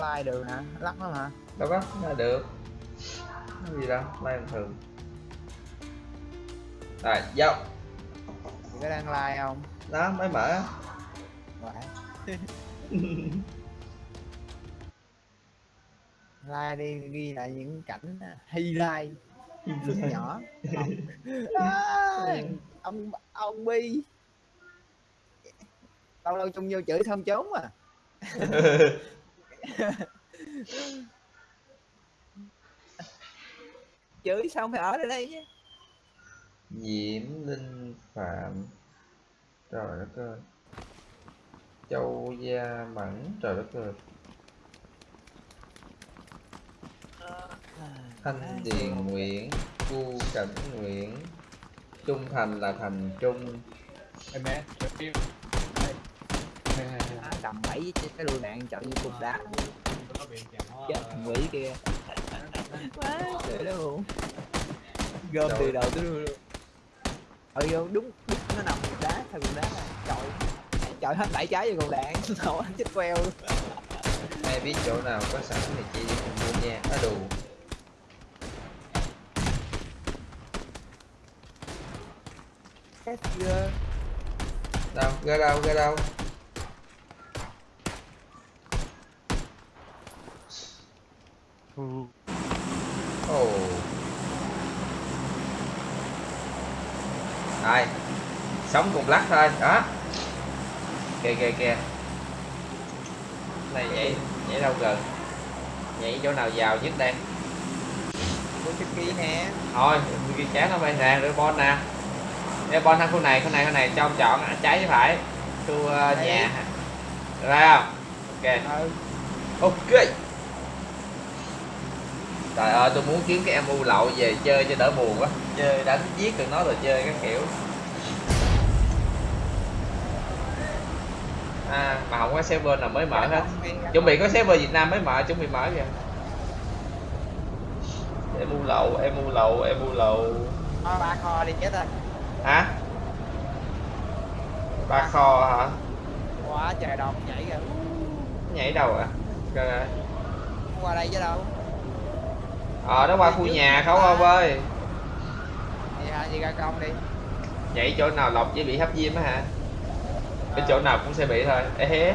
có like được hả? Lắc lắm hả? Đâu có là được. Cái gì đâu like bình thường. Rồi vô. Thì có đang like không? Đó mới mở. Like đi ghi lại những cảnh highlight phút nhỏ. À, ông ông bi. Lâu lâu chung vô chửi thơm trốn à chửi xong phải ở đây đây chứ. Diễm Linh Phạm. Trời đất ơi. Châu Gia Mẫn. Trời đất ơi. Thanh Điền Nguyễn. Cu Cảnh Nguyễn. Trung Thành là Thành Trung. Em bé, cầm bảy cái lựu đạn chọn như cục đá. Chết quỷ kia. Quá trời đất luôn gom từ đầu tới đuôi luôn. Ừ vô đúng đúng nó nằm cục đá theo cục đá này. Trời trời hết bảy trái vô cục đạn anh chết queo luôn. Ai biết chỗ nào có sẵn thì chị cùng mua nha. Á đủ Đâu, ra đâu, ra đâu Ồ. Đây. Sống cùng lắc thôi, đó. Kìa kìa kìa. Này nhảy, nhảy đâu gần Nhảy chỗ nào giàu nhất đây? Của chiếc kia nè. Thôi, ghi chán nó bay nè, rồi bon nè. Đây bon thằng khu này, khu này, khu này. Cho ông chọn à, trái với phải. Khu uh, nhà. Không? Ok. Ừ. Ok Trời ơi tôi muốn kiếm cái em u lậu về chơi cho đỡ buồn quá. Chơi đánh giết được nó rồi chơi các kiểu. À mà không có server nào mới mở hết. Chuẩn bị có server Việt Nam mới mở chuẩn bị mở kìa. Em u lậu, em u lậu, em u lậu. Ba kho đi chết rồi. Hả? Ba kho hả? quá trời đồng nhảy kìa. Nhảy đâu à? Coi. Không qua đây chứ đâu Ờ nó qua khu nhà không ông ơi thì hả? Chị ra công đi. Nhảy chỗ nào lọc dễ bị hấp diêm á hả? Cái chỗ nào cũng sẽ bị thôi. Ê hé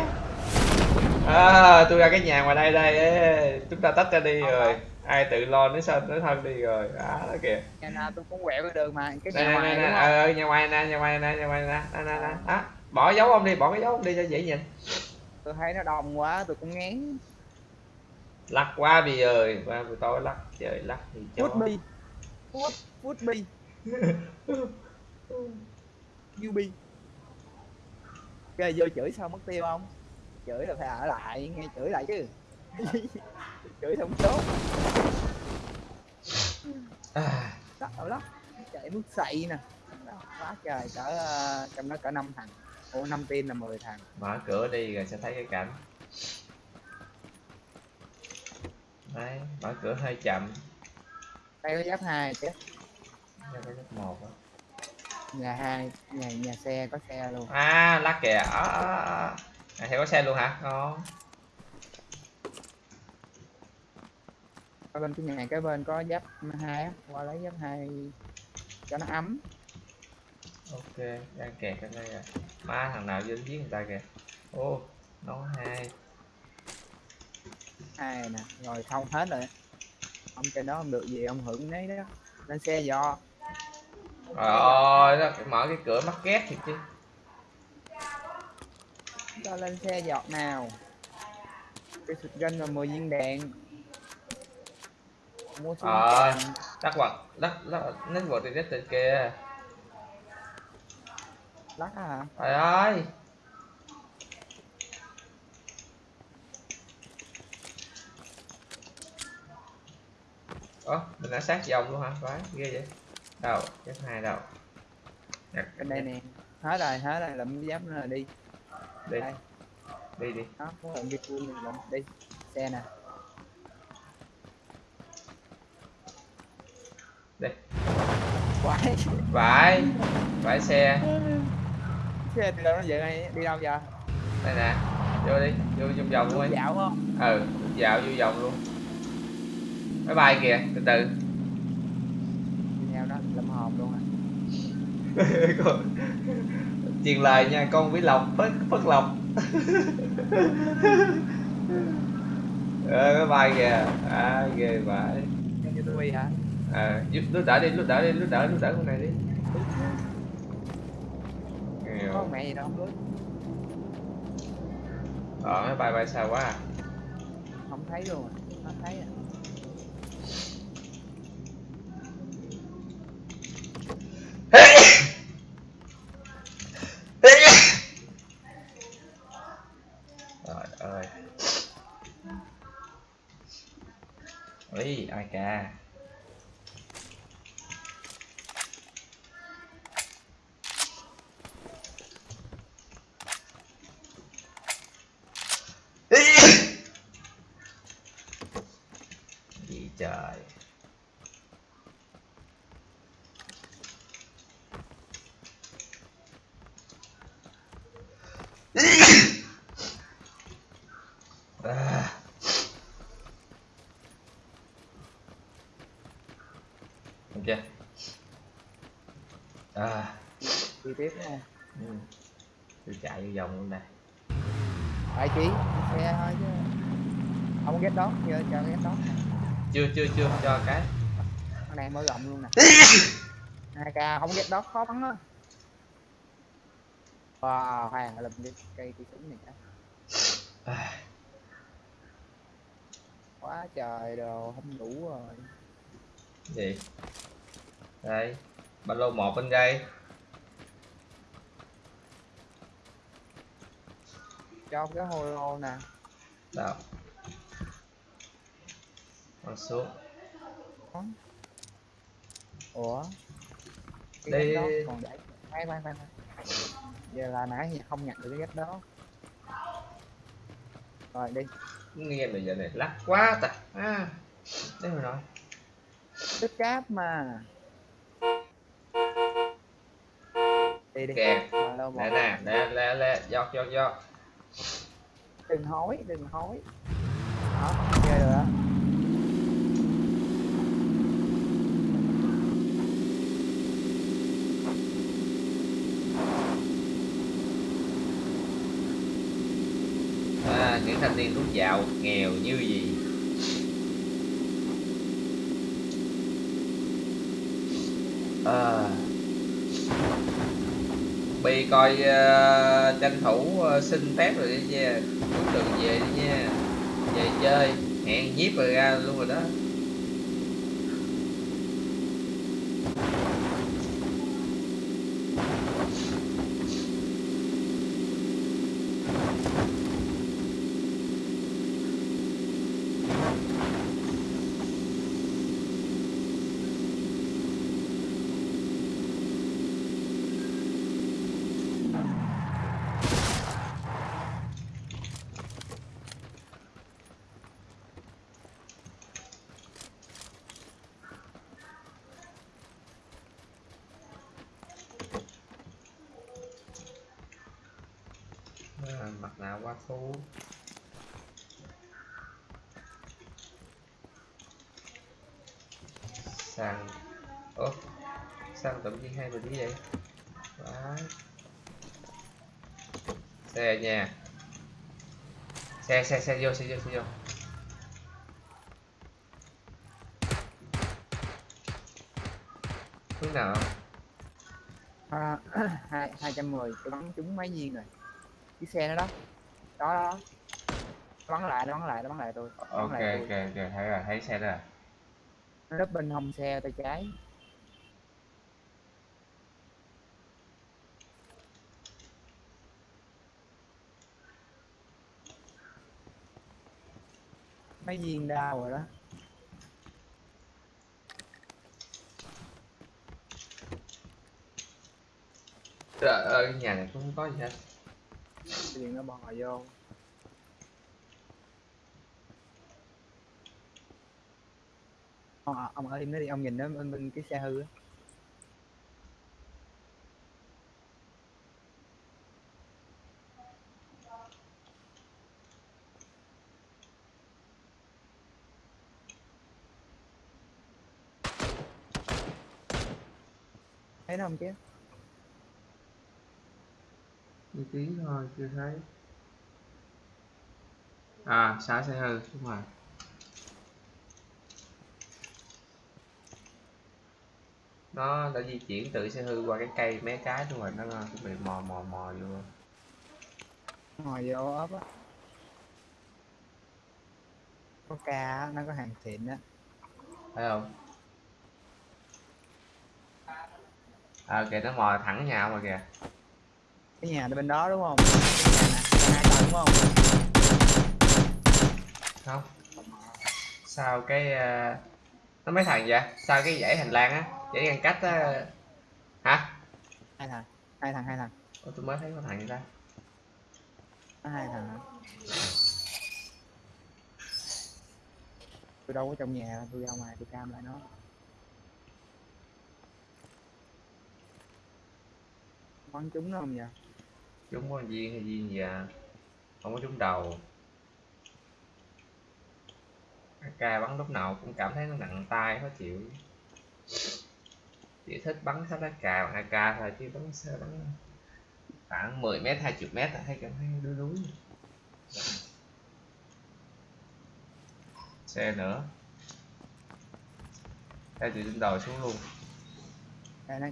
à, tôi ra cái nhà ngoài đây đây. Ê, chúng ta tách ra đi rồi. Ai tự lo đến sao đến thân đi rồi. Đó đó kìa. Nhà nào tôi cũng quẹo cái đường mà cái nhà ngoài đúng ờ ờ, nhà ngoài nè nhà ngoài nè nhà ngoài nè. Nè nè nè. Bỏ dấu ông đi bỏ cái dấu ông đi cho dễ nhìn. Tôi thấy nó đông quá tôi cũng ngán lắc quá bây giờ qua buổi tối lắc trời lắc thì chó. Food bi. Food Food bi. UB Ok vô chửi sao mất tiêu không? Chửi là phải ở lại nghe chửi lại chứ. Chửi không tốt à, sợ lắm. Chạy mức xậy nè. Quá trời cỡ ờ, trong đó cỡ năm thằng. Ủa năm team là 10 thằng. Mở cửa đi rồi sẽ thấy cái cảnh đấy mở cửa hơi chậm. Đây có giáp hai chứ. Cho cái lớp một á. Nhà hai nhà nhà xe có xe luôn. À lắc kìa à, à, à. thì có xe luôn hả? Ngon. Ở bên cái nhà cái bên có giáp hai á. Qua lấy giáp hai cho nó ấm. Ok đang kẹt ở đây à má thằng nào dính giết người ta kìa. Ô nó hai hai nè rồi không hết rồi. Ông trên đó không được gì ông hưởng nấy đó. Lên xe dò trời ơi nó mở cái cửa mắc ghét thiệt chứ. Cho lên xe giọt nào. Cái sụt gân và 10 viên đạn. Mua súng Ờ. lắc quật lắc lắc nít quật thì nít từ kìa lắc hả trời ơi ơ mình đã sát vòng luôn hả? Vãi ghê vậy. Đâu chắc hai đâu Đặt- bên đây nè. Hết rồi hết rồi lụm giáp nữa rồi đi. Đi. Đây. Đi đi. Đó có lụm cái cua mình lụm đi xe nè. Đi. quái. Vãi vãi xe. Xe đi đâu nó vậy đi đâu giờ? Đây nè. Vô đi vô vòng vòng luôn đi. Dạo không? Ừ dạo vô vòng luôn máy bay kìa từ từ. Nhau đó lâm hồn luôn à Con- truyền lời nha con quý lộc phất phất lộc. Ờ máy bay kìa. À ghê vãi hả? À giúp lúc đỡ đi lúc đỡ đi lúc đỡ lúc đỡ con này đi. Có mẹ gì đâu. Không biết ờ máy bay bay xa quá à. không thấy luôn à. không thấy à. Trời ơi Ý, ai ca Gì trời à. Được chưa? À, tiếp nha ừ. tôi chạy vòng luôn nè. Tại chị xe thôi chứ. Không ghét đó chưa cho ghét đó. Chưa chưa chưa cho cái. Con này mở rộng luôn nè. Hai k không ghét đó khó bắn á wow hoàng làm đi cây cây súng này cả quá trời đồ không đủ rồi. Gì? Đây ba lô một bên đây cho cái holo nè. Đâu con xuống. Ủa? Cái Đây- đó còn để khoan khoan khoan giờ là nãy không nhặt được cái ghét đó. Rồi đi. Nghe bây giờ này lắc quá ta. À, đấy mà nói tích cáp mà. Đi đi. Kè Rồi, đâu nè nè lẹ lẹ giọt giọt giọt đừng hối đừng hối đó chơi được đó à, những thanh niên rút dạo nghèo như gì à. Bi coi uh, tranh thủ uh, xin phép rồi đi nha. Đường về đi nha. Về chơi Hẹn nhiếp rồi ra luôn rồi đó à, Mặt nạ quá thú Xăng Ủa tự nhiên hai mình như vậy? Đấy. Xe nhà, Xe xe xe vô xe vô xe vô. Hướng nào? À, hai hai trăm mười tôi bắn trúng mấy viên rồi. Chiếc xe nó đó đó đó nó bắn lại nó bắn lại nó bắn lại tôi. Nó Ok bắn lại ok tôi. ok thấy rồi thấy xe rồi. Nó nấp bên hông xe tay trái. Mấy viên đau rồi đó. Trời ơi nhà này cũng không có gì hết cái điện nó bò vô. Ờ, ông, ông ở im nó đi ông nhìn nó bên, bên cái xe hư á. Thấy nó không chứ? Tí thôi, chưa thấy. À, xá xe hư, đúng rồi. Nó đã di chuyển từ xe hư qua cái cây mấy cái đúng rồi, nó chuẩn bị mò mò mò vô. ngồi vô ốp á có ca nó có hàng xịn á Thấy không? À kìa nó mò thẳng nhà mà kìa. Cái nhà bên đó đúng không nhà hai tầng đúng không Không. Sao cái ờ, nó mấy thằng vậy? Sao cái dãy hành lang á, dãy ngăn cách á. Hả? hai thằng hai thằng hai thằng Ủa, tôi mới thấy có thằng gì ta. nó hai thằng hả tôi đâu có trong nhà tôi ra ngoài tôi cam lại nó bắn chúng nó không vậy Chúng có viên hay viên gì à? Không có trúng đầu. AK bắn lúc nào cũng cảm thấy nó nặng tay khó chịu. Chỉ thích bắn sát AK bằng AK thôi, chứ bắn sơ bắn khoảng 10 mét 20 mét là thấy cảm thấy đuối đuối. Xe nữa. Xe từ trên đầu xuống luôn. đây nó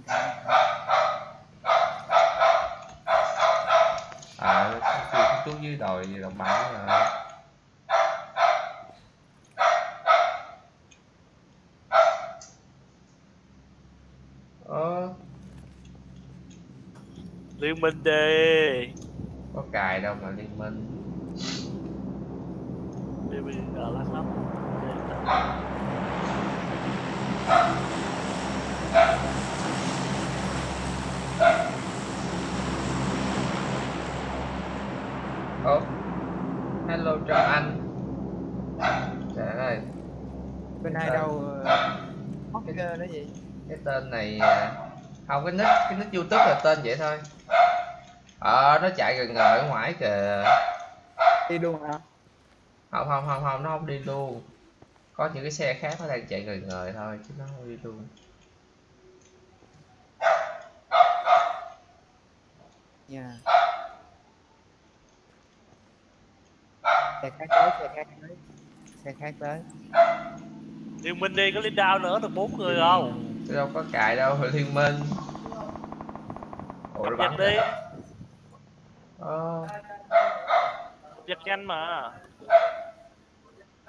cam À, xuống dưới đồi đồng bằng rồi. Ơ, liên minh đi có cài đâu mà liên minh. liên minh ở lắc lắm Ồ, hello Trâm Anh. Trời ơi, bên hai Ờ. đâu Hocker đó gì cái tên này à, không cái nick cái nick YouTube là tên vậy thôi. Ờ, nó chạy gần ngờ ở ngoài kìa. đi luôn hả Không không không không, nó không đi luôn. Có những cái xe khác nó đang chạy gần ngời thôi chứ nó không đi luôn. nha xe khác tới xe khác tới. Xe khác tới. Liên minh đi có lên down nữa được bốn người không? Tôi đâu có cài đâu, liên minh. Ủa, cập nó nhật đi. Ờ, cập nhật nhanh mà.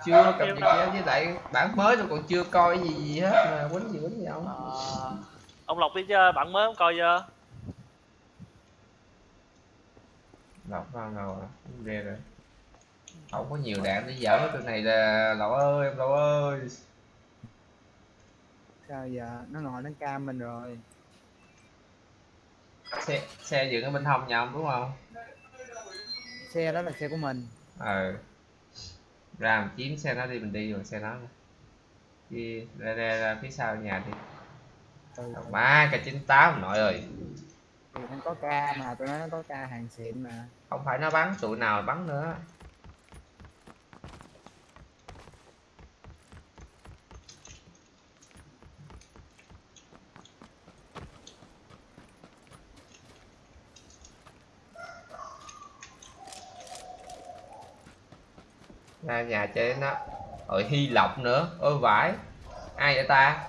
Chưa cập nhật đâu. với lại bản mới tôi còn chưa coi cái gì gì hết mà quýnh gì quýnh gì không? Ờ, ông lộc đi chơi bạn mới không coi chưa? Không đâu à ghê rồi không có nhiều đạn để giỡn cái này là lậu ơi em lậu ơi. Sao giờ nó ngồi nó cam mình rồi? Xe xe dựng ở bên hông nhà ông đúng không? Xe đó là xe của mình. Ờ. Ra mình chiếm xe nó đi mình đi rồi xe nó. Đi ra ra, ra phía sau nhà đi. Ừ. má k 98 nội ơi. Thì nó có ca mà tụi nó có ca hàng xịn mà. Không phải nó bắn tụi nào bắn nữa ra nhà chơi nó rồi hy lộc nữa. Ôi vãi. Ai vậy ta?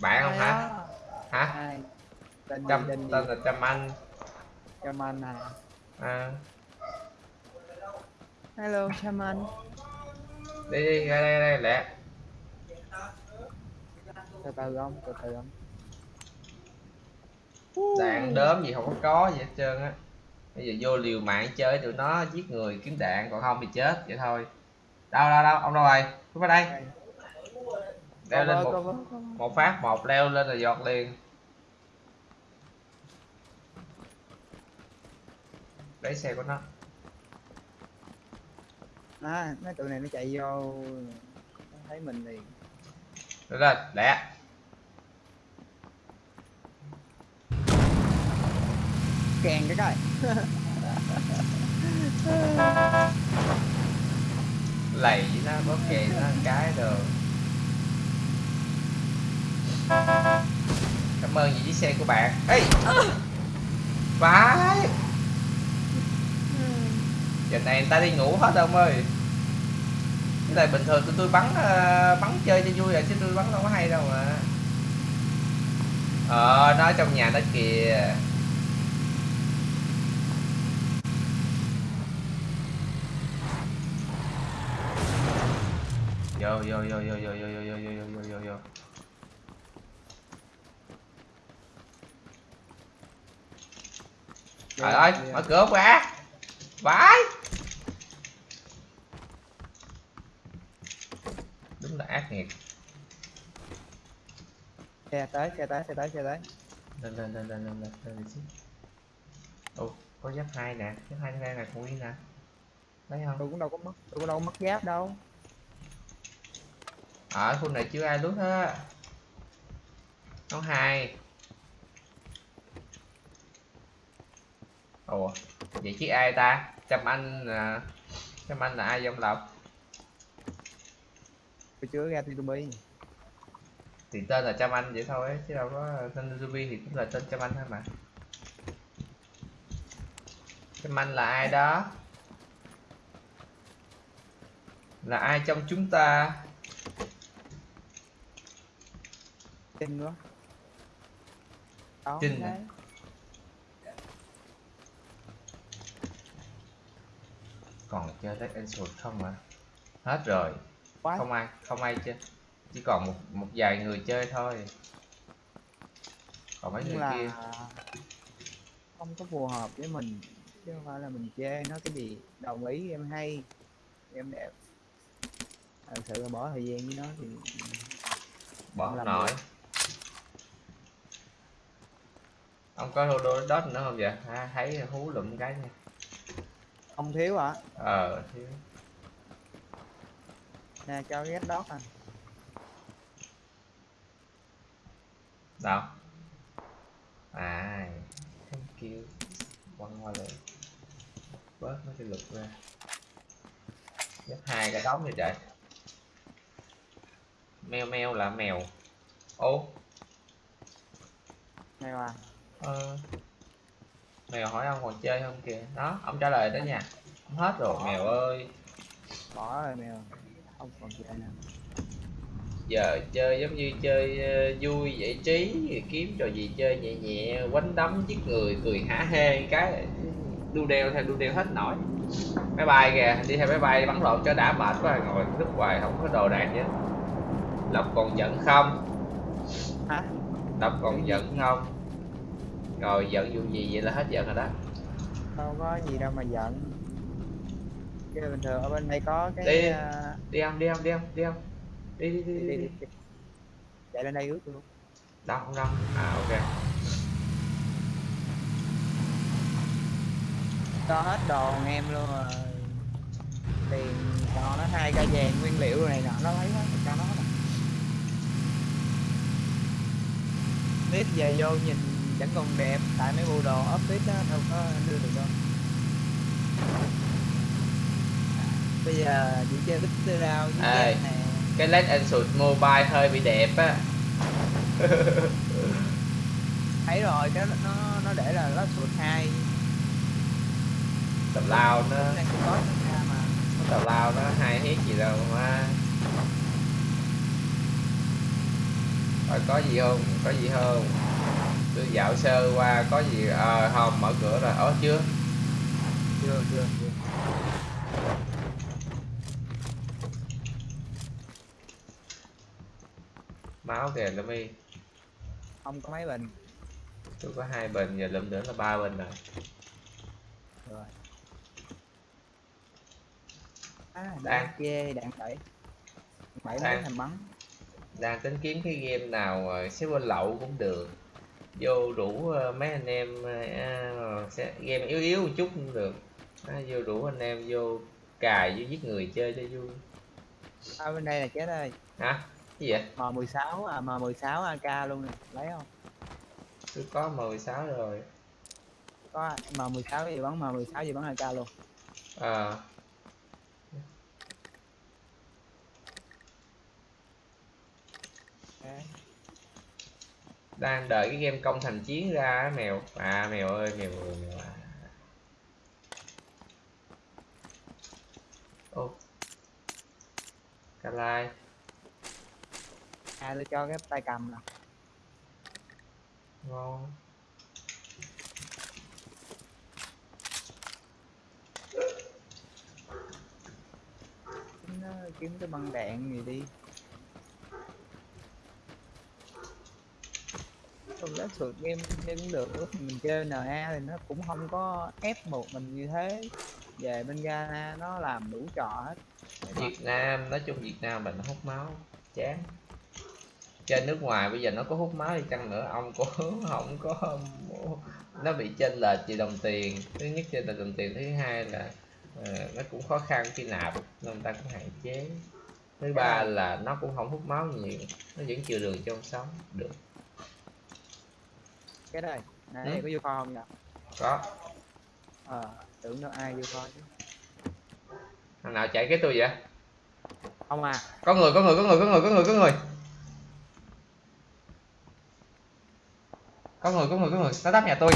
Bạn không hả? Hả? Tên gì trâm tên là trâm anh. Chaman à? À, hello Chaman đi đi ra đây ra đây lẹ. Từ từ không từ từ không đạn đớm gì không có có gì hết trơn á bây giờ vô liều mạng chơi tụi nó giết người kiếm đạn còn không thì chết vậy thôi. Đâu đâu đâu ông đâu rồi? Xuống vào đây. Leo lên một, một phát một leo lên là giọt liền. Lấy xe của nó. à mấy tụi này nó chạy vô thấy mình liền được lên lẹ kèn cái coi. Lầy nó có kèn nó cái được cảm ơn vì chiếc xe của bạn. Ê! Vãi! Giờ này người ta đi ngủ hết ông ơi. Cái này bình thường tụi tôi bắn ờ, bắn chơi cho vui rồi chứ tôi bắn đâu có hay đâu mà. Ờ nó trong nhà nó kìa. Vô vô vô vô vô vô vô vô vô vô vô vô trời ơi mở cửa quá vãi đúng là ác nghiệt xe tới xe tới xe tới xe tới lên lên lên lên lên lên lên xíu ồ có giáp hai nè giáp hai đây nè con nguyên nè thấy không tôi cũng đâu có mất tôi cũng đâu có mất giáp đâu ở khu này chưa ai lút hết. Có hai. Ồ vậy chứ ai ta? Chăm anh à, chăm anh là ai trong lộc? Tôi chưa ra tôi bi thì tên là chăm anh vậy thôi ấy, chứ đâu có tên Ruby thì cũng là tên chăm anh thôi mà. Chăm anh là ai đó? Là ai trong chúng ta kinh quá. Đó à? đấy. còn chơi Dead Angel không hả? Hết rồi. Quá. Không ai không ai chơi. Chỉ còn một một vài người chơi thôi. Còn mấy nhưng người là kia. không có phù hợp với mình. Chứ không phải là mình chê nó cái gì. Đồng ý em hay. Em đẹp. Thật sự là bỏ thời gian với nó thì bỏ không nổi được ông có thua đôi đất nữa không vậy? Ha thấy hú lụm cái nha. Không thiếu hả? Ờ thiếu. Nè cho cái đót à. Đâu? À thank you. Quăng qua lại bớt mấy cái lục ra. Gấp hai cái đóng thì trời. Meo meo là mèo. Ô. Mèo à? Ờ, mèo hỏi ông còn chơi không kìa. Đó ông trả lời đó nha. Ông hết rồi mèo ơi. Bỏ rồi mèo. Không còn chơi nào giờ chơi giống như chơi ờ, vui giải trí kiếm trò gì chơi nhẹ nhẹ quánh đấm giết người cười hả hê cái đu đeo theo đu đeo hết nổi. Máy bay kìa đi theo máy bay bắn lộn cho đã mệt quá ngồi lúc hoài không có đồ đạc chứ lộc còn giận không? Hả? Lộc còn giận không rồi giận vụ gì vậy là hết giận rồi đó. Đâu có gì đâu mà giận. Cái bình thường ở bên đây có cái Đi. à, đi không đi không đi không đi không đi đi đi, đi, chạy lên đây ướt luôn. Đâu không đâu. À ok. Cho hết đồ em luôn rồi. Tiền cho nó hai cây vàng nguyên liệu rồi này nọ nó lấy hết cho nó nè biết về vô nhìn vẫn còn đẹp tại mấy bộ đồ office đó đâu có đưa được đâu. Bây giờ chỉ chơi Victor Rao với nè. cái Let and Shoot Mobile hơi bị đẹp á. Thấy rồi cái nó nó để là nó sụt hai. Tào lao nó tào lao nó hay hết gì đâu mà. Rồi có gì không? Có gì không tôi dạo sơ qua có gì à, không mở cửa rồi. Ở chưa? Chưa chưa chưa. Máu kìa lụm đi không có mấy bình. Tôi có hai bình giờ lụm nữa là ba bình rồi. Rồi. À, Đang. chê đạn bảy. Mấy Đang. thành bắn. Đang tính kiếm cái game nào ờ, xếp bên lậu cũng được vô rủ ờ, mấy anh em ờ, à, sẽ game yếu yếu một chút cũng được. À, vô rủ anh em vô cài vô giết người chơi cho vui. Ở bên đây là chết ơi hả? Cái gì vậy? M16 à M16 AK luôn nè. Lấy không? Tôi có 16 rồi. Có M16 gì bắn M16 gì bắn AK luôn. À, Đấy. Đang đợi cái game công thành chiến ra mèo. À mèo ơi mèo ơi mèo à ô. Cà lai. À tôi cho cái tay cầm nè. Ngon. Kiếm cái băng đạn gì đi không lá sượt game game cũng được mình chơi NA thì nó cũng không có ép một mình như thế. Về bên Ghana nó làm đủ trò hết. Việt Nam nói chung Việt Nam mình hút máu chán. Chơi nước ngoài bây giờ nó có hút máu đi chăng nữa ông cũng không có nó bị chênh lệch về đồng tiền. Thứ nhất chênh lệch đồng tiền thứ hai là ờ, nó cũng khó khăn khi nạp nên người ta cũng hạn chế. Thứ ba là nó cũng không hút máu nhiều nó vẫn chừa đường cho ông sống được cái này này ừ. có vô kho không nhỉ? Có. Ờ, à, tưởng nó ai vô kho chứ. Thằng nào chạy cái tôi vậy? Không à. Có người, có người, có người, có người, có người, có người. Có người, có người, có người, nó đắp nhà tôi.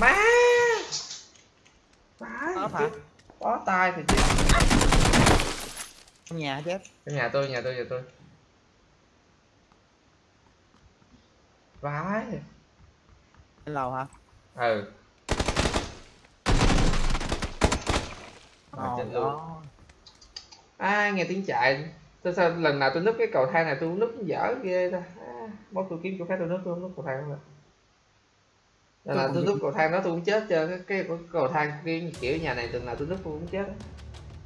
Má! Má có hả? Bó tay thì chết Trong nhà chết. Trong nhà tôi, nhà tôi, nhà tôi. Vãi trên lầu hả ừ trên luôn à nghe tiếng chạy tôi sao lần nào tôi núp cái cầu thang này tôi núp dở ghê ta à, tôi kiếm chỗ khác tôi núp tôi không núp cầu thang nữa lần nào tôi núp cầu thang đó tôi cũng chết trơn cái, cái, cái cầu thang cái kiểu nhà này từng nào tôi núp tôi cũng chết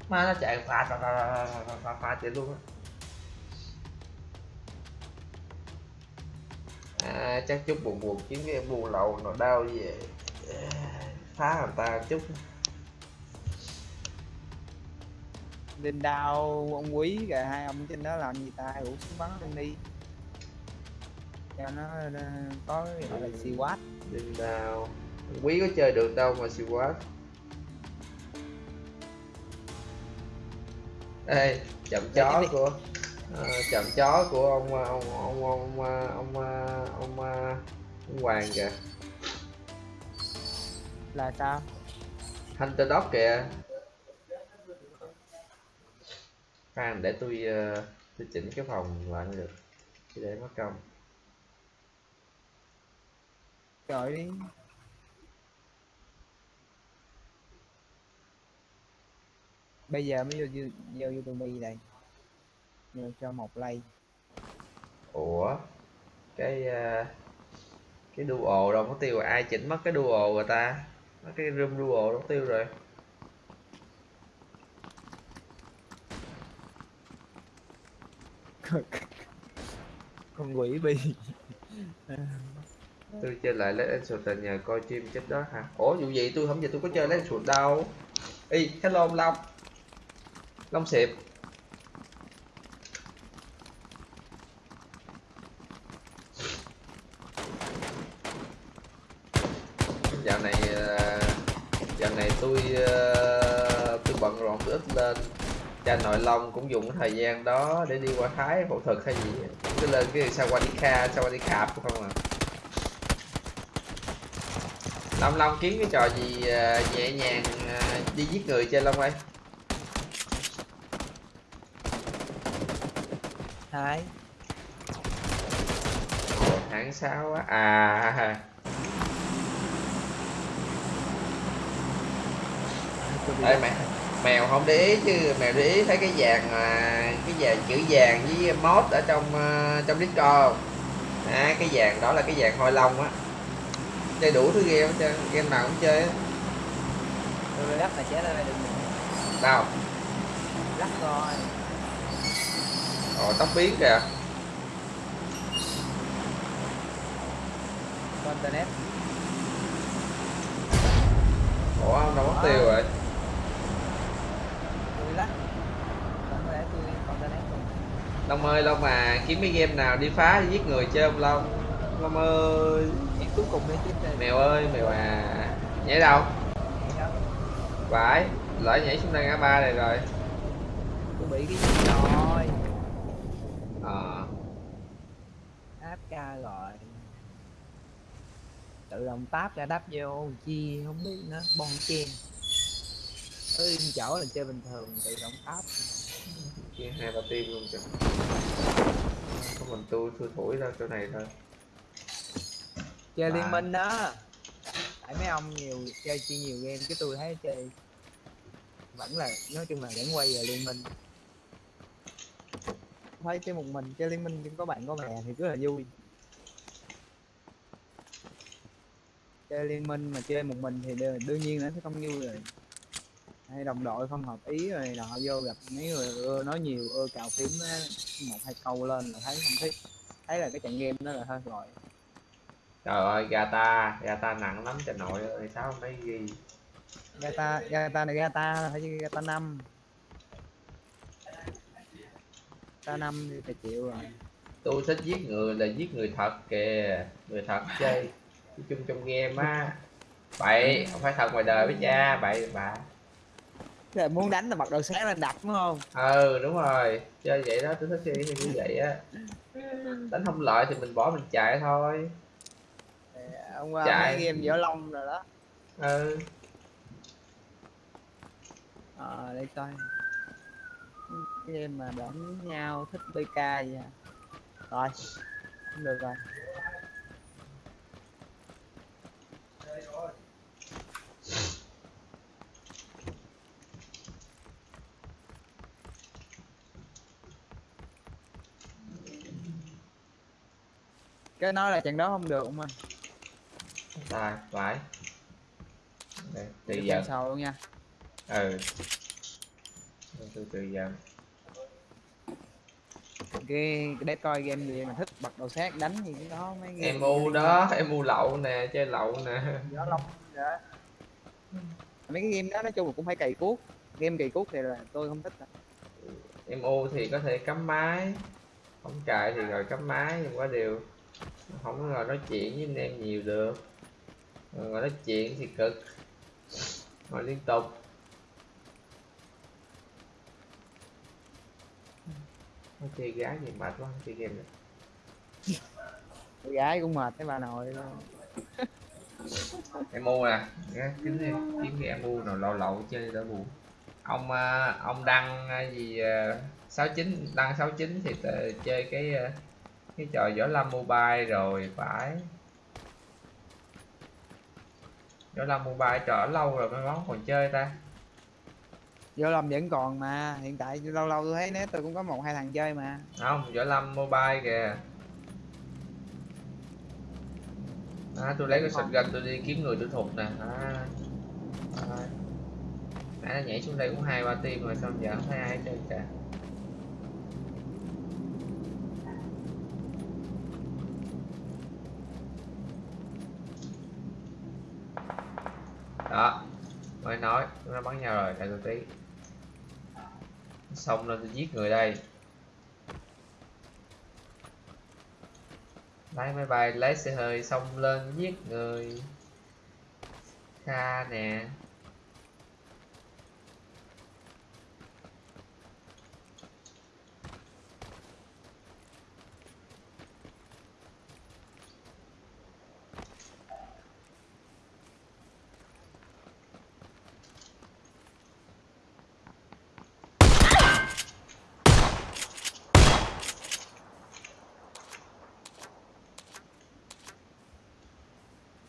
mà nó chạy phá, phá, phá chạy luôn á à, chắc chút buồn buồn kiếm cái buồn lậu nó đau về phá người ta chút. Linh đao ông quý kìa hai ông trên đó làm gì ta? Rủ xuống bắn lên đi. Cho nó ờ, có gọi là xì quát. Linh đao quý có chơi được đâu mà siêu quá ê chậm chó của ờ, chậm chó của ông ờ, ông ông ông ông ờ, ông, ờ, ông hoàng kìa. Là sao? Hunter dog kìa. Khoan để tôi tôi chỉnh cái phòng lại mới được. Chứ để mất công. Trời đi bây giờ mới vô vô, vô youtube đây vô cho một like ủa? Cái ờ, cái duo đâu có tiêu ai chỉnh mất cái duo rồi ta. Mất cái room duo đâu tiêu rồi. Con quỷ bi. Tôi chơi lại lấy Exoten nhờ coi stream chết đó hả? Ủa dù gì? Tôi không giờ tôi có chơi lấy Exoten đâu. Y hello long long xịp lên cha nội long cũng dùng cái thời gian đó để đi qua thái phẫu thuật hay gì. Cứ lên cái sawadika sawadika của không à. Long long kiếm cái trò gì ờ, nhẹ nhàng ờ, đi giết người chơi long ơi? Ồ, tháng 6 á à đi Ê, mẹ mèo không để ý chứ mèo để ý thấy cái vàng cái vàng chữ vàng với mod ở trong ờ, trong discord không? À, cái vàng đó là cái vàng hôi long á. Chơi đủ thứ game hết trơn game nào cũng chơi á lắc là đây được. Đâu? Lắc rồi ồ tóc biến kìa. Internet. Ủa ông đâu mất tiêu rồi tôi lắc không có để tôi có internet rồi long ơi long mà kiếm cái game nào đi phá đi giết người chơi không long? Long ơi Em cuối cùng đi tiếp đây. Mèo ơi mèo à nhảy đâu? Vãi lỡ nhảy xuống đây ngã ba này rồi. Tôi bị cái gì rồi? Ờ. Áp ca gọi tự động táp ra đáp vô chi không biết nữa bon chen. Ở chỗ là chơi bình thường tự động táp kia hai ba team luôn kìa. Có mình tôi tôi thổi ra chỗ này thôi. Chơi Và- liên minh đó. Tại mấy ông nhiều chơi chơi nhiều game cái tôi thấy chơi vẫn là nói chung là vẫn quay về liên minh. Thấy chơi một mình chơi liên minh nhưng có bạn có bè thì rất là vui. Chơi liên minh mà chơi một mình thì đương đương nhiên nó sẽ không vui rồi hay đồng đội không hợp ý rồi nọ vô gặp mấy người ưa nói nhiều ưa cào phím một hai câu lên là thấy không thích. Thấy là cái trận game đó là thôi rồi. Trời ơi gata gata nặng lắm trời nội ơi sao mấy ghi Gata, Gata này Gata là phải chứ Gata 5 Gata 5 thì phải chịu rồi. Tôi thích giết người là giết người thật kìa người thật chơi chung trong game á. Bậy không phải thật ngoài đời với cha bậy bà là muốn đánh là bắt đầu sáng lên đập đúng không? ừ đúng rồi. Chơi vậy đó tôi thích chơi như vậy á. Đánh không lợi thì mình bỏ mình chạy thôi. Thì Ông qua Chạy. mấy game võ long rồi đó. Ừ. Ờ đây coi. Game mà đánh nhau thích BK vậy à? Rồi Không được rồi cái nói là trận đó không được không anh rồi phải. Đây, từ giờ. sau luôn nha. Ừ. Từ từ giờ. Cái để coi game gì mà thích bật đầu sát đánh gì cũng có mấy game em u đó em u lậu nè chơi lậu nè. Gió long đó. Mấy cái game đó nói chung là cũng phải cày cuốc. Game cày cuốc thì là tôi không thích em u thì có thể cắm máy. Không chạy thì rồi cắm máy nhưng có điều không có ngồi nói chuyện với anh em nhiều được. Ngồi nói chuyện thì cực. Ngồi liên tục. Nói chơi gái gì mệt quá không chơi game nữa gái cũng mệt cái bà nội luôn. Em nè Nghe, kiếm kiếm cái em u nào lậu lậu chơi đỡ buồn. Ông à, ông đăng à, gì sáu chín đăng 69 thì chơi cái à, cái trò võ lâm mobile rồi phải. Võ lâm mobile trò lâu rồi mấy món còn chơi ta. Vô lâm vẫn còn mà hiện tại lâu lâu tôi thấy nét tôi cũng có một hai thằng chơi mà. Không võ lâm mobile kìa. À, tôi lấy cái shotgun tôi đi kiếm người tôi thục nè. À, à. nãy nó nhảy xuống đây cũng hai ba team rồi sao giờ không thấy ai hết trơn cả đó, mới nói, nó bắn nhau rồi, đợi tôi tí. Xong lên tôi giết người đây. Lái máy bay lấy xe hơi, xong lên giết người. Kha nè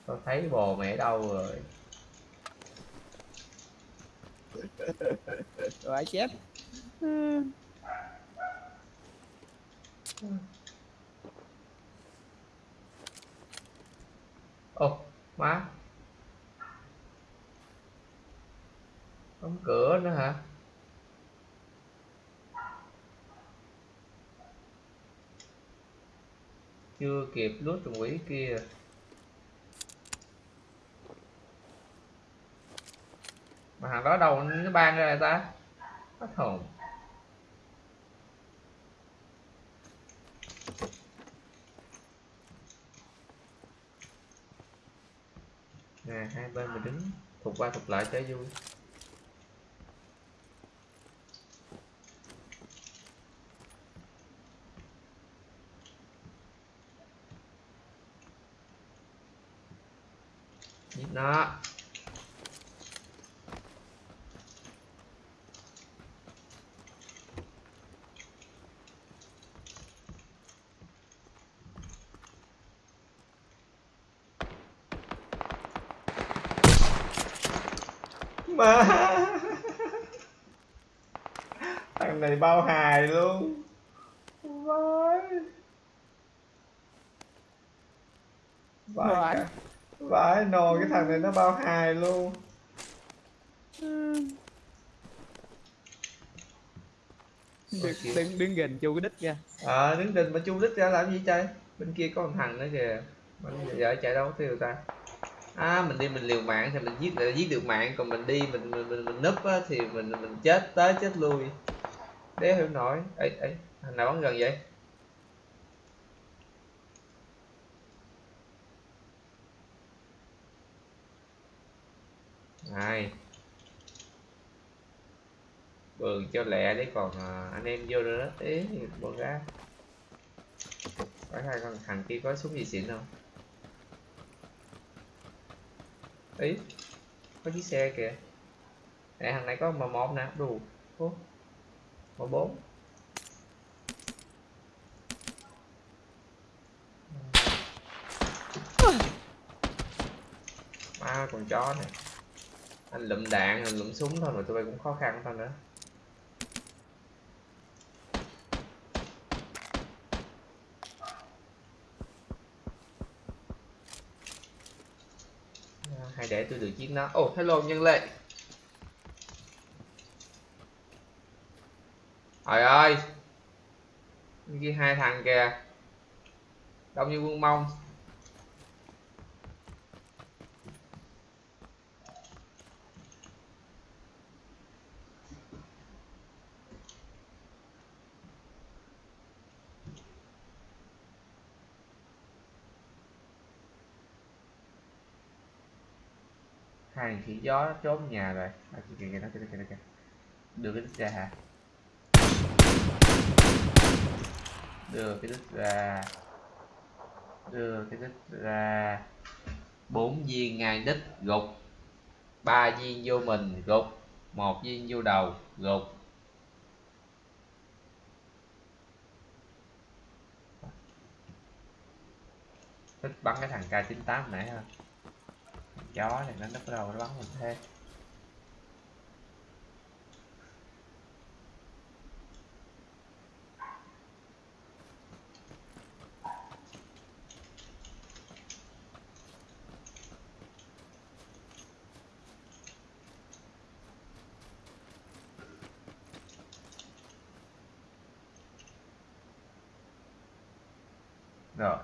tôi thấy bồ mẹ đâu rồi? Rồi chết. Ô má. Đóng cửa nữa hả? Chưa kịp lút trùng quỷ kia mà hàng đó đâu nó ban ra ta? Hết hồn nè, hai bên mình đứng thuộc qua thuộc lại cho vui giết nó mà thằng này bao hài luôn vãi vãi Vãi. cả- vãi nồi cái thằng này nó bao hài luôn. Đứng, đứng, đứng gần chu cái đích ra ờ đứng đình mà chu đích ra làm gì chơi? Bên kia có một thằng nữa kìa. Mà giờ chạy đâu tiêu ta? À mình đi mình liều mạng thì mình giết giết được mạng. Còn mình đi mình mình mình, mình núp á, thì mình mình chết tới chết lui. Đéo hiểu nổi. Ấy ấy thằng nào bắn gần vậy này bường cho lẹ đấy còn à, anh em vô nữa tí thì bọn ra. Phải hai con thằng kia có súng gì xịn không? Ý có chiếc xe kìa. Nè thằng này có m một nè đủ m bốn. Ma con chó này anh lụm đạn anh lụm súng thôi mà tụi bay cũng khó khăn thôi nữa. À, hay để tôi được chiếc nó. Ồ oh, hello nhân lệ. Trời ơi. Bên kia hai thằng kìa. Đông như quân mông. Hai thằng khỉ gió trốn nhà rồi. À, kìa kìa kìa nó kìa kìa kìa, đưa cái đứt ra hả? Đưa cái đứt ra. Đưa cái đứt ra. Bốn viên ngay đít gục. Ba viên vô mình gục. Một viên vô đầu gục. Thích bắn cái thằng K98 nãy ha chó này, nó bắt đầu, nó bắn mình thế rồi.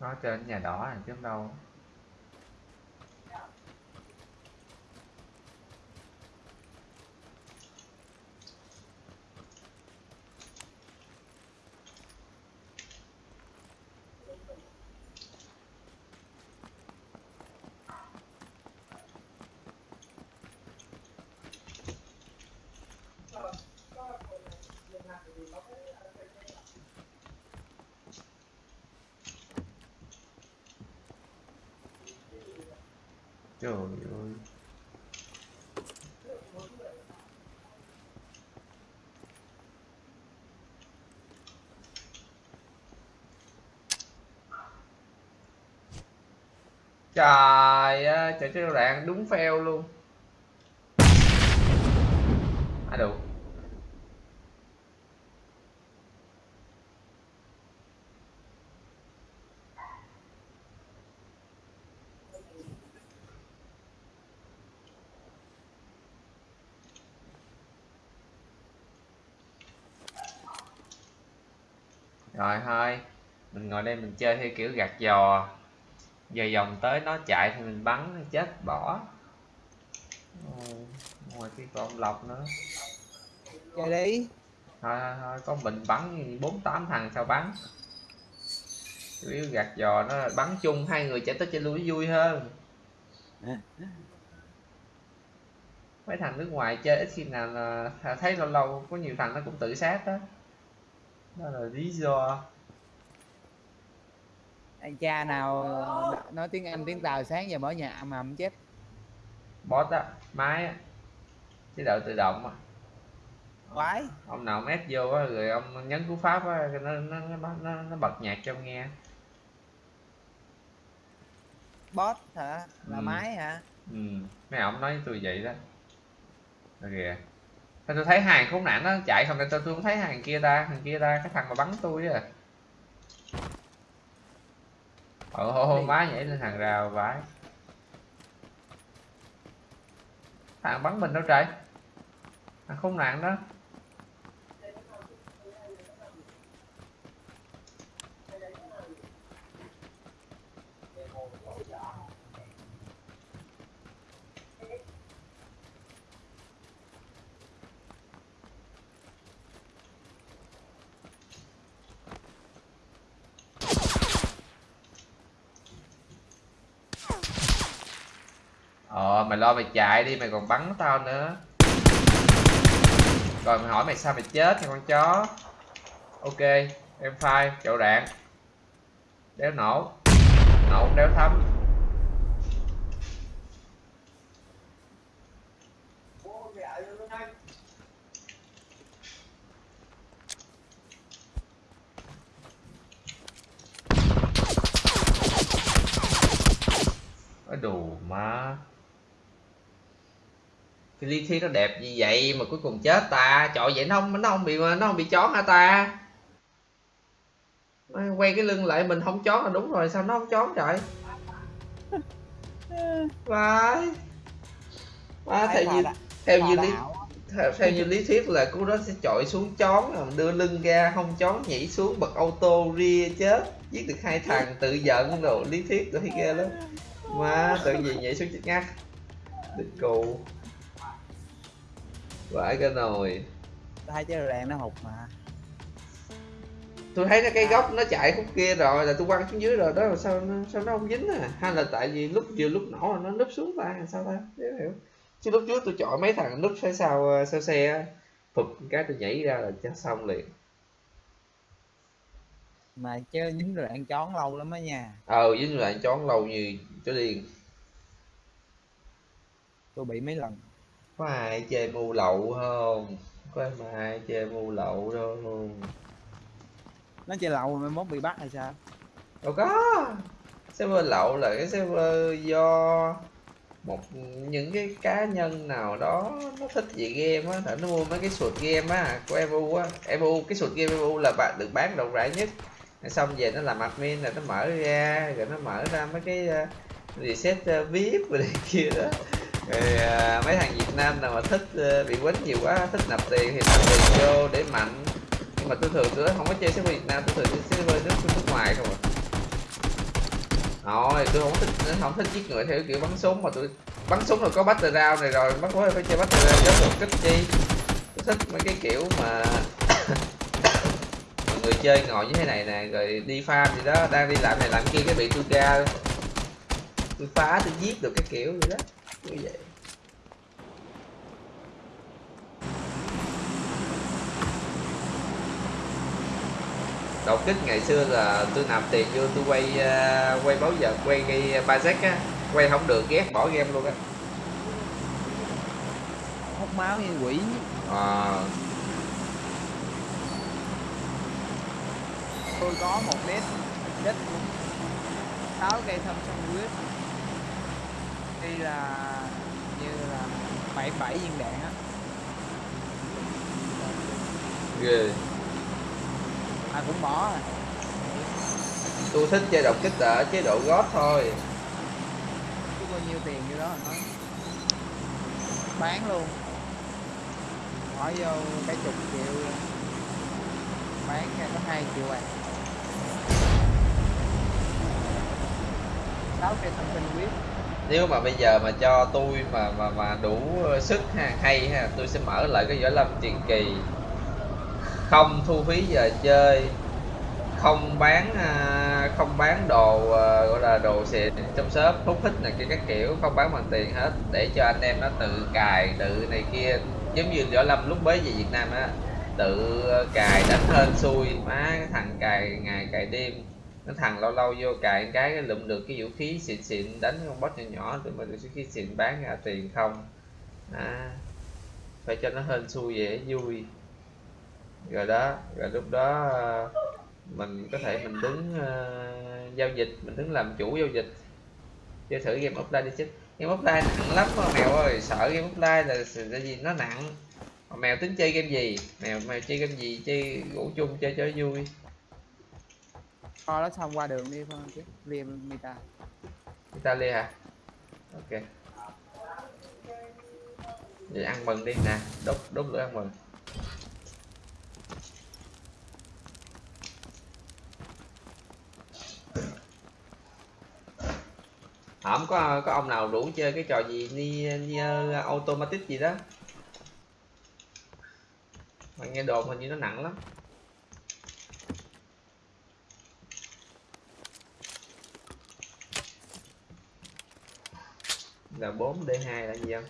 Nó trên nhà đỏ này, chứ không đâu trời ơi cái đoạn đạn, đúng fail luôn. À đủ rồi, thôi. Mình ngồi đây mình chơi theo kiểu gạt giò giờ vòng tới nó chạy thì mình bắn nó chết bỏ. Ồ, ngoài kia còn ông lộc nữa. Chơi đi. Thôi thôi thôi có mình bắn bốn tám thằng sao bắn. Chủ yếu gạt giò nó là bắn chung hai người chạy tới chơi lui vui hơn. Mấy thằng nước ngoài chơi ít khi nào là thấy lâu lâu có nhiều thằng nó cũng tự sát đó đó là lý do cha nào nói tiếng anh tiếng tàu sáng giờ mở nhà ầm ầm chết. Bot á máy á. Chế độ tự động á quái. Ông nào mét vô á rồi ông nhấn cú pháp á nó nó nó nó, nó bật nhạc cho ông nghe. Bot hả? Là Ừ. máy hả? Ừ. Mấy ông nói với tôi vậy đó. Rồi kìa. Thôi tôi thấy hàng khốn nạn nó chạy không tôi tôi không thấy hàng kia ta. Hàng kia ta cái thằng mà bắn tôi á Ồ hô hô má nhảy lên hàng rào vãi. Thằng bắn mình đâu trời? Thằng khốn nạn đó Ờ mày lo mày chạy đi, mày còn bắn tao nữa. Rồi, mày hỏi mày sao mày chết thì con chó. Ok, em phai chậu đạn Đéo nổ. Nổ, đéo thấm Cái đồ má Lý thuyết nó đẹp như vậy mà cuối cùng chết ta? Trời vậy nó không, nó không bị nó không bị chón hả ta? Quay cái lưng lại mình không chón là đúng rồi Sao nó không chón trời? Vãi. Má, theo như, theo như lý theo, theo như lý thuyết là cú đó sẽ chọi xuống chón rồi đưa lưng ra không chón nhảy xuống bật auto ria chết. Giết được hai thằng tự giận rồi lý thuyết rồi thấy ghê lắm. Má tự gì nhảy xuống chết ngắt. Địch cụ vãi cái nồi. Hai cái đèn nó hụt mà. Tôi thấy nó cái góc nó chạy khúc kia rồi là tôi quăng xuống dưới rồi đó là sao nó sao nó không dính à? Hay là tại vì lúc vừa lúc nổ là nó núp xuống ta sao ta? Không hiểu. Chứ lúc trước tôi chọi mấy thằng núp phía sau ờ, sau xe á phụp cái tôi nhảy ra là chết xong liền. Mà chứ dính rồi ăn chón lâu lắm á nha. Ờ dính lại chón lâu như chó điên. Tôi bị mấy lần có ai chơi mu lậu không? Có mà ai chơi mu lậu đâu. Nó chơi lậu mai mốt bị bắt hay sao? Đâu có. Server lậu là cái server do một những cái cá nhân nào đó nó thích về game á thử nó mua mấy cái sụt game á của evu á. Evu cái sụt game evu là bạn được bán rộng rãi nhất. Rồi xong về nó làm admin là nó mở ra rồi nó mở ra mấy cái uh, reset uh, vip rồi này kia đó rồi à, mấy thằng Việt Nam nào mà thích uh, bị quýnh nhiều quá thích nạp tiền thì nạp tiền vô để mạnh. Nhưng mà tôi thường tôi không có chơi server Việt Nam tôi thường chơi server nước nước ngoài không à. Rồi tôi không thích không thích giết người theo kiểu bắn súng mà tôi bắn súng rồi có battle round này rồi bắt phải phải chơi battle round giống một kích chi. Tôi thích mấy cái kiểu mà mọi người chơi ngồi như thế này nè rồi đi farm gì đó đang đi làm này làm kia cái bị tôi ra tôi phá tôi giết được cái kiểu gì đó như vậy. Đột kích ngày xưa là tôi nạp tiền vô tôi quay uh, quay báo giờ quay cái bazek á. Quay không được ghét bỏ game luôn á. Hút máu như quỷ. À, tôi có một mét đích sáu cây thâm sông đi là như là bảy bảy viên đạn á. Ghê. Ai cũng bỏ à tôi thích chơi đột kích ở chế độ gót thôi. Chứ bao nhiêu tiền như đó nói. Bán luôn. Bỏ vô cái chục triệu. Bán ra có hai triệu bạc. Sáu cây thâm sinh quyết nếu mà bây giờ mà cho tôi mà mà mà đủ sức ha, hay ha, tôi sẽ mở lại cái võ lâm truyền kỳ. Không thu phí giờ chơi, không bán à, không bán đồ à, gọi là đồ xịn trong shop, hút hít này kia các kiểu, không bán bằng tiền hết, để cho anh em nó tự cài, tự này kia. Giống như võ lâm lúc mới về việt nam á, tự cài đánh hên xui, má cái thằng cài ngày cài đêm nó thằng lâu lâu vô cài cái lụm được cái vũ khí xịn xịn đánh con boss nhỏ nhỏ tụi mình được vũ khí xịn bán ra tiền không? À, phải cho nó hên xui dễ vui. Rồi đó rồi lúc đó ờ, mình có thể mình đứng uh, giao dịch mình đứng làm chủ giao dịch. Chơi thử game offline đi chứ. Game offline nặng lắm mà mèo ơi sợ game offline là là gì nó nặng. Mà mèo tính chơi game gì? Mèo mèo chơi game gì? Chơi ngủ chung chơi cho vui. Kho nó xong qua đường đi thôi, chứ. Liêm Mita. Italia hả? Ok. Vậy ăn mừng đi nè. Đốt đốt lửa ăn mừng. Không có có ông nào rủ chơi cái trò gì, ni ni ờ, automatic gì đó? Mà nghe đồn hình như nó nặng lắm. Là 4 D2 là gì không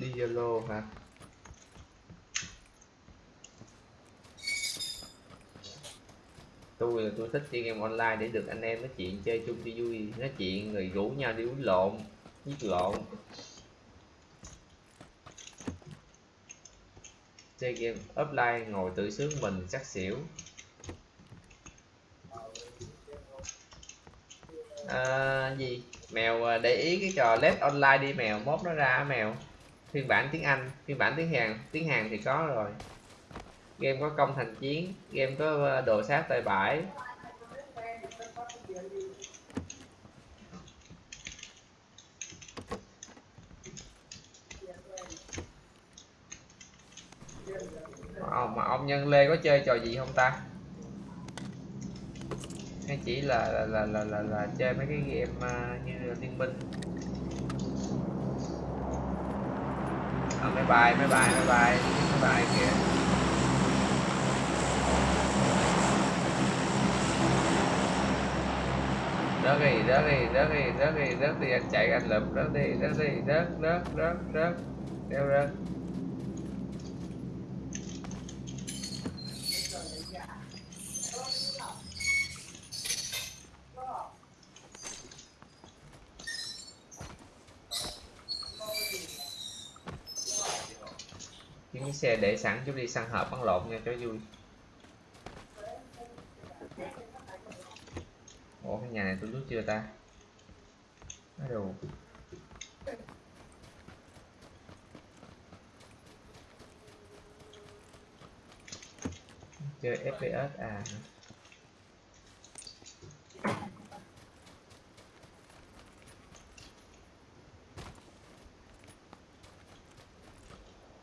đi Zalo hả tôi là tôi thích chơi game online để được anh em nói chuyện chơi chung cho vui nói chuyện rồi rủ nhau đi uống lộn giết lộn. Chơi game offline ngồi tự sướng mình chắc xỉu. À, gì? Mèo à, để ý cái trò let online đi mèo mốt nó ra mèo. Phiên bản tiếng anh phiên bản tiếng hàn tiếng hàn thì có rồi. Game có công thành chiến game có à, đồ sát tay bãi ông mà ông nhân lê có chơi trò gì không ta? Hay chỉ là là là là, là, là chơi mấy cái game uh, như liên minh à, mấy bài mấy bài mấy bài mấy bài kìa. Rớt đi rớt đi rớt đi rớt đi rớt đi anh chạy anh lụm rớt đi rớt đi rớt rớt rớt rớt đeo rớt những cái xe để sẵn chút đi, săn hợp bắn lộn nha, cho vui. Ủa, cái nhà này tôi rút chưa ta? Nói đồ. Chơi fps à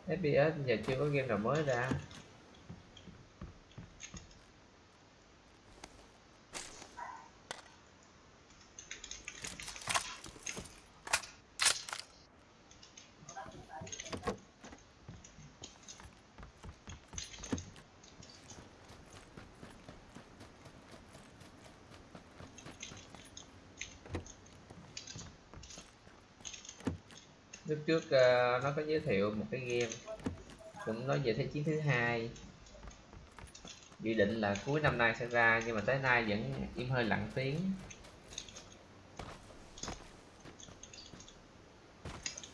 FPS giờ chưa có game nào mới ra lúc trước uh, nó có giới thiệu một cái game cũng nói về thế chiến thứ hai. Dự định là cuối năm nay sẽ ra nhưng mà tới nay vẫn im hơi lặng tiếng.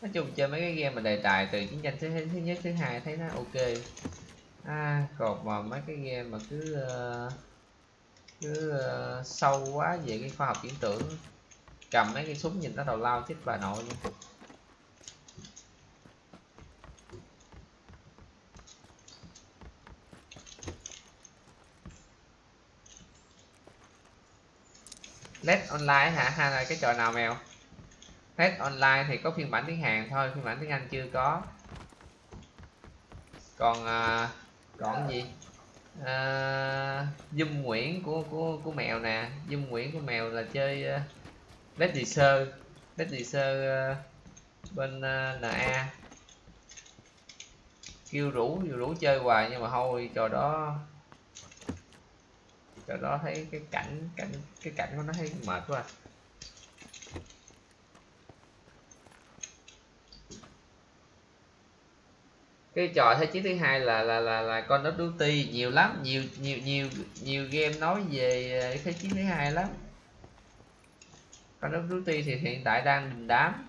Nói chung chơi mấy cái game mà đề tài từ chiến tranh thế thứ nhất thứ hai thấy nó ok. À, còn mà mấy cái game mà cứ uh, cứ uh, sâu quá về cái khoa học viễn tưởng. Cầm mấy cái súng nhìn nó đầu lao chết bà nội. nha Let online hả? Hay là cái trò nào mèo? Let online thì có phiên bản tiếng Hàn thôi phiên bản tiếng Anh chưa có. Còn à, còn gì? À, Dung Nguyễn của của của mèo nè. Dung Nguyễn của mèo là chơi uh, Let Sơ Let Sơ uh, à, bên à, uh, NA kêu rủ rủ chơi hoài nhưng mà thôi trò đó chỗ đó thấy cái cảnh cảnh, cái cảnh của nó thấy mệt quá à. cái trò thế chiến thứ hai là là là là con of Duty nhiều lắm, nhiều nhiều nhiều nhiều game nói về ờ, thế chiến thứ hai lắm. Con of Duty thì hiện tại đang đình đám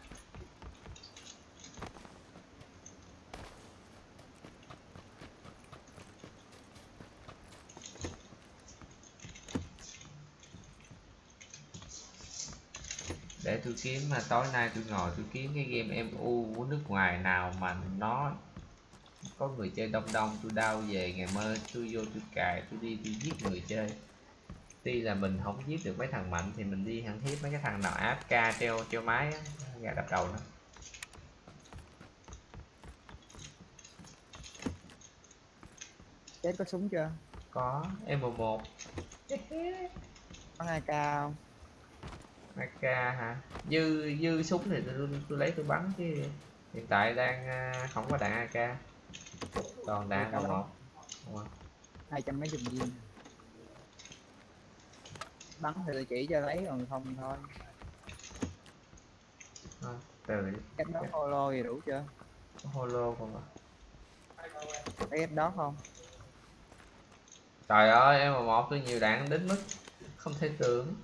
để tôi kiếm mà tối nay tôi ngồi tôi kiếm cái game MU của nước ngoài nào mà nó có người chơi đông đông tôi đau về ngày mơ tôi vô tôi cài tôi đi tôi giết người chơi. Tuy là mình không giết được mấy thằng mạnh thì mình đi thằng thiết mấy cái thằng nào AFK treo treo máy á gà đập đầu nó. Chết có súng chưa? Có M1 có hai cao AK hả? Dư dư súng thì tôi, tôi lấy tôi bắn chứ. Hiện tại đang à, không có đạn AK còn đạn Cảm ơn. M1 Đúng rồi. hai trăm mấy chục viên. Bắn thì tôi chỉ cho lấy còn không thôi. Thôi, từ cách đó holo gì đủ chưa? Holo còn lấy cách đó không? Trời ơi, em mà một tôi nhiều đạn đến mức không thể tưởng.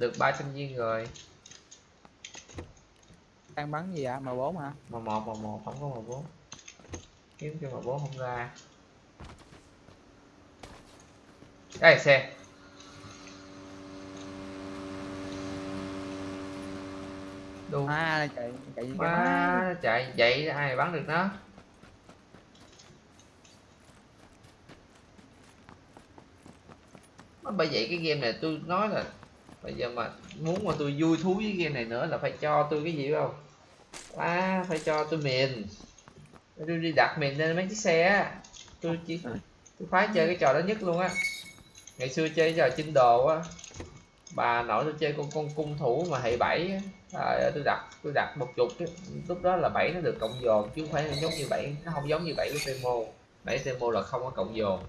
Được 300 viên rồi. đang bắn gì ạ m 4 hả Mà một mà một không có mà bốn. Kiếm cho mà bốn không ra. Đây xe. Đu à chạy chạy gì má chạy vậy ai bắn được nó. Bởi vậy cái game này tôi nói là bây giờ mà muốn mà tôi vui thú với game này nữa là phải cho tôi cái gì không? À, phải cho tôi miền tôi đi đặt miền lên mấy chiếc xe á. Tôi chỉ tôi khoái chơi cái trò đó nhất luôn á. Ngày xưa chơi trò chinh đồ á. Bà nội tôi chơi con con cung thủ mà hệ bảy ơi, tôi đặt tôi đặt một chục lúc đó là bảy nó được cộng dồn chứ không phải giống như bảy nó không giống như bảy của Temo. Bảy Temo là không có cộng dồn.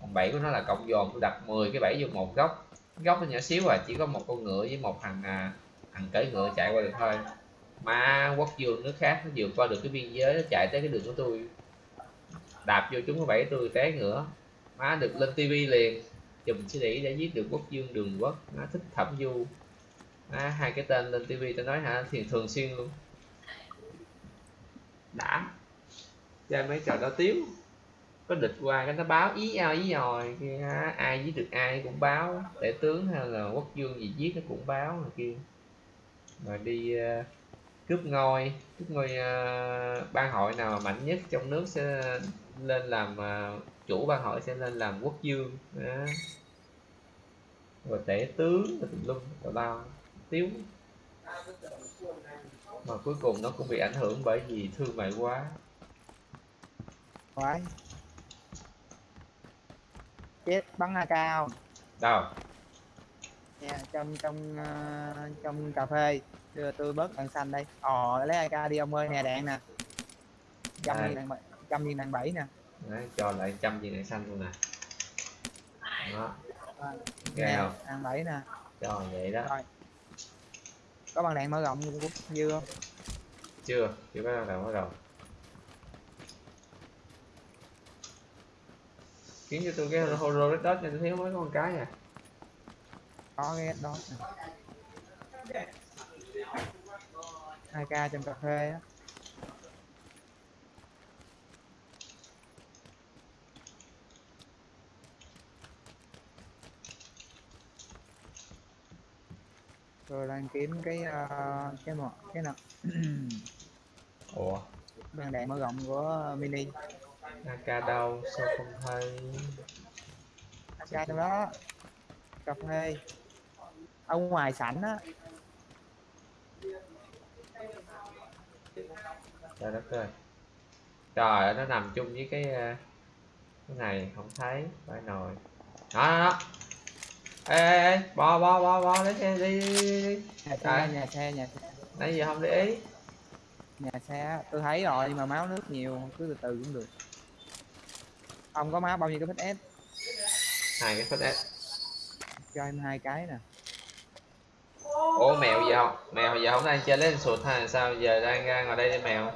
Còn bảy của nó là cộng dồn tôi đặt 10 cái bảy vô một góc góc nó nhỏ xíu à chỉ có một con ngựa với một thằng à, thằng cưỡi ngựa chạy qua được thôi. Mà quốc dương nước khác nó vượt qua được cái biên giới nó chạy tới cái đường của tôi. Đạp vô chúng có bảy tôi té ngựa má được lên tivi liền. Chùm sĩ đĩ để giết được quốc dương đường quốc. Nó thích thẩm du. Má, hai cái tên lên tivi tôi nói hả? Thì thường xuyên luôn. Đã. Chơi mấy trò đó tiếu có địch qua cái nó báo ý ao ý nhòi kia ai giết được ai cũng báo tể tướng hay là quốc vương gì giết nó cũng báo rồi kia. Rồi đi uh, cướp ngôi cướp ngôi ờ, uh, ban hội nào mà mạnh nhất trong nước sẽ lên làm uh, chủ ban hội sẽ lên làm quốc vương đó. rồi tể tướng rồi tùm lum tào lao tiếu. Mà cuối cùng nó cũng bị ảnh hưởng bởi vì thương mại quá quái chết bắn a cao đâu? Nha trong trong ờ, trong cà phê. Đưa tôi bớt đạn xanh đây. Ồ lấy ak đi ông ơi nè đạn nè. Trăm viên đạn bảy trăm viên đạn bảy nè. Đấy, cho lại trăm viên đạn xanh luôn nè. Đó. À, nè, không? đạn bảy nè. Cho vậy đó. Có bằng đạn mở rộng dư không chưa? Chưa có đâu bắt đầu kiếm cho tôi cái holo red dot này tôi thiếu mấy con cái à. Có cái đó hai k trong cà phê á. Rồi đang kiếm cái ờ, cái một cái nào? Ủa? Bằng đạn mở rộng của mini AK đâu sao không thấy? AK trong đó. Cà phê. Ở ngoài sảnh á. Trời đất ơi. Trời nó nằm chung với cái ờ, cái này không thấy phải nồi. Đó đó đó. Ê ê ê bo bo bo bo lấy xe đi đi đi nhà xe nhà xe nhà xe. Nãy giờ không để ý. Nhà xe tôi thấy rồi nhưng mà máu nước nhiều cứ từ từ cũng được ông có má bao nhiêu cái phết s? Hai cái phết s. Cho em hai cái nè. Ủa mèo giờ không? Mèo giờ không? Đang chơi lấy sụt hay sao? Giờ đang ra ngoài đây với mèo.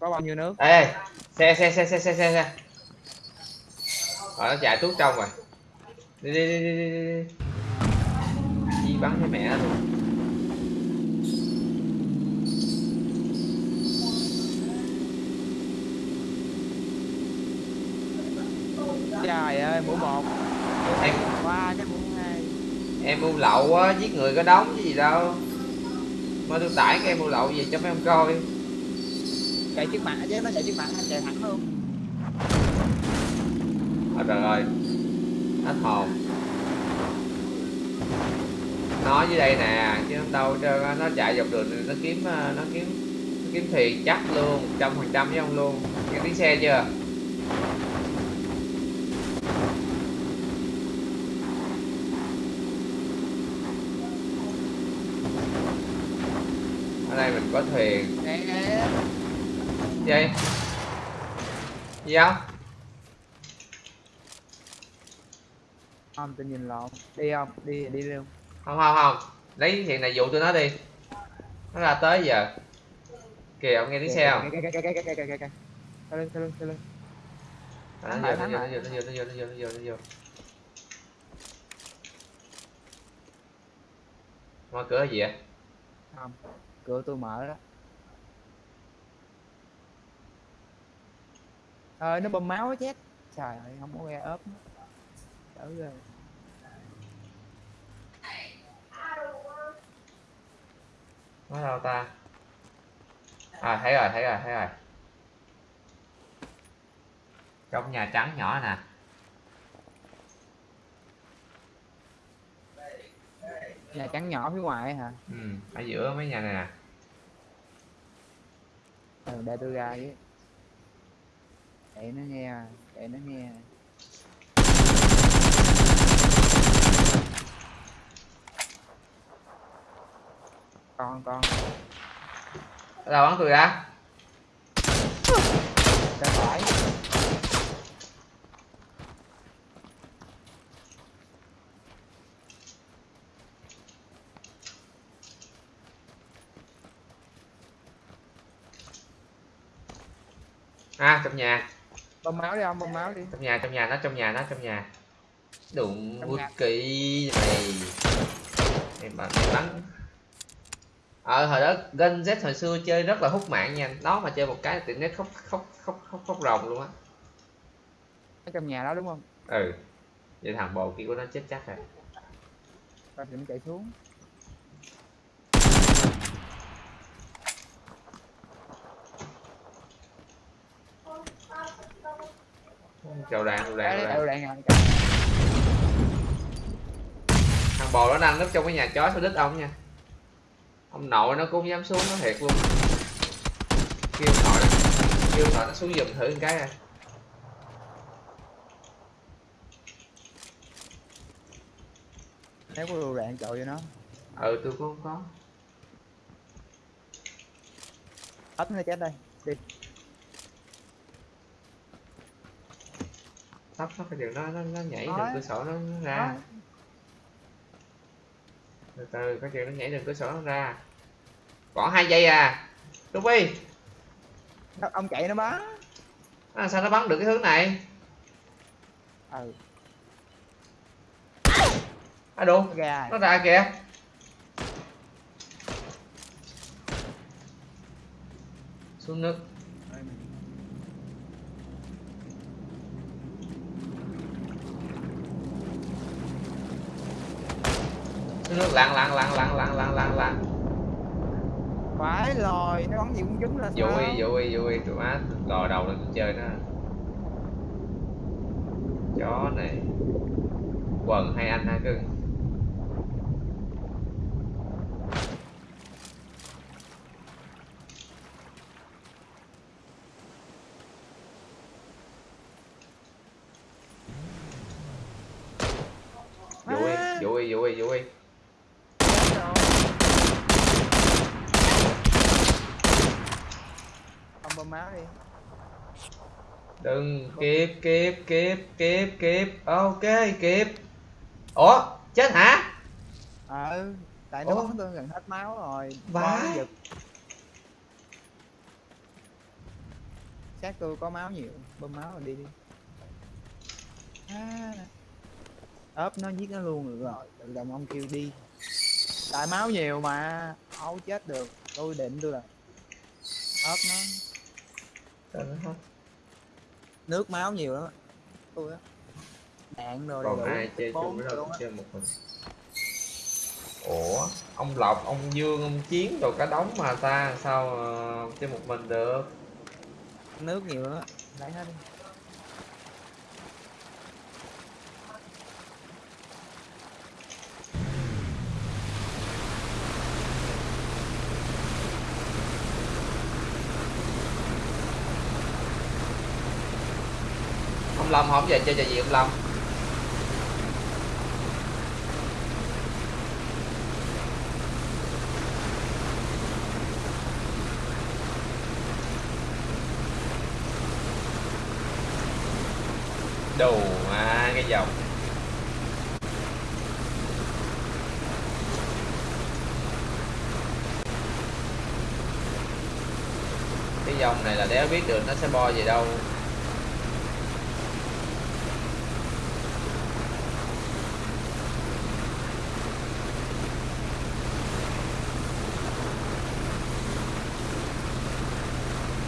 Có bao nhiêu nước? Ê xe xe xe xe xe xe xe. Rồi nó chạy tuốt trong rồi. Đi đi đi đi đi đi. Đi chi bắn với mẹ luôn trời ơi mũ một em qua cái mũ hai em mua lậu á giết người có đóng chứ gì đâu. Mà tôi tải cái em mua lậu về cho mấy ông coi. Chạy trước mặt chứ nó chạy trước mặt anh chạy thẳng luôn. Ôi trời ơi Hết hồn Nó dưới đây nè Chứ không đâu trơn. Nó chạy dọc đường Nó kiếm ờ, Nó kiếm Nó kiếm thuyền chắc luôn trăm phần trăm với ông luôn. Nghe tiếng xe chưa Ở đây mình có thuyền. Nè nè Gì? Gì không? Không tôi nhìn lộn. Đi không? Đi đi luôn. Không không không. Lấy thuyền này dụ tụi nó đi. Nó ra tới giờ. Kìa ông nghe tiếng xe không? Kìa, kìa, kìa, kìa, kìa, kìa, kìa, kìa. Theo lưng, theo lưng, theo lưng. À, nó vô nó vô nó vô nó vô nó vô nó vô nó vô. Mở cửa gì vậy? Không cửa tôi mở đó. Ơi nó bơm máu chết. Trời ơi, không có nghe ốp đỡ rồi nó đâu ta? À thấy rồi thấy rồi thấy rồi. Trong nhà trắng nhỏ nè. Nhà trắng nhỏ phía ngoài hả? Ừ ở giữa mấy nhà này nè. Ừ, để tôi ra với. Để nó nghe để nó nghe. Con con. Đâu bắn tôi ra? Phải à trong nhà. Bơm máu đi ông bơm máu đi. Trong nhà trong nhà nó trong nhà nó trong nhà. Đụng nhà. kỹ mày mày bắn bắn. Ờ hồi đó Gen Z hồi xưa chơi rất là hút mạng nha. Nó mà chơi một cái tiện nét khóc khóc khóc khóc khóc ròng luôn á. Ở trong nhà đó đúng không? Ừ. Vậy thằng bồ kia của nó chết chắc rồi. Con thì nó chạy xuống chào đàn chào đấy chào đạn thằng bồ nó đang núp trong cái nhà chó số đít ông nha. Ông nội nó cũng dám xuống nó thiệt luôn. Kêu nội kêu ông nội nó xuống giùm thử một cái à. Nếu có đồ đạn chọi cho nó. Ừ tôi cũng không có. Ấp nó chết đây đi nó cái đường nó nó, nó nhảy Nói. đường cửa sổ nó, nó ra từ từ cái chuyện nó nhảy đường cửa sổ nó ra. Còn hai giây à. Ruby ông chạy nó bắn? À, sao nó bắn được cái hướng này? Ừ. À đủ nó ra kìa? Xuống nước nước lặn lặn lặn lặn lặn lặn lặn lặn phải lòi nó bắn gì cũng trúng là sao? vui vui vui tụi má lò đầu lên chơi nó. Chó này. Quần hai anh hai cưng vui À. vui vui vui Chết rồi. Không bơm máu đi đừng kịp kịp kịp kịp kịp. Ok kịp. Ủa chết hả? Ờ tại nó tôi gần hết máu rồi. Vãi. Xác tôi có máu nhiều. Bơm máu rồi đi đi. À. ốp nó giết nó luôn được rồi. Tự động ông kêu đi. Tại máu nhiều mà không chết được. Tôi định tôi là ốp nó. Trời ơi, không. Nước máu nhiều lắm. Tôi á. Đạn rồi còn ai chơi chung với đâu chơi một mình? Ủa ông lộc ông dương ông chiến đồ cả đống mà ta sao ờ, chơi một mình được? Nước nhiều lắm á. Lấy hết đi lâm, không về chơi trò gì ông lâm. Đồ mà, cái dòng cái dòng này là đéo biết được nó sẽ bo về đâu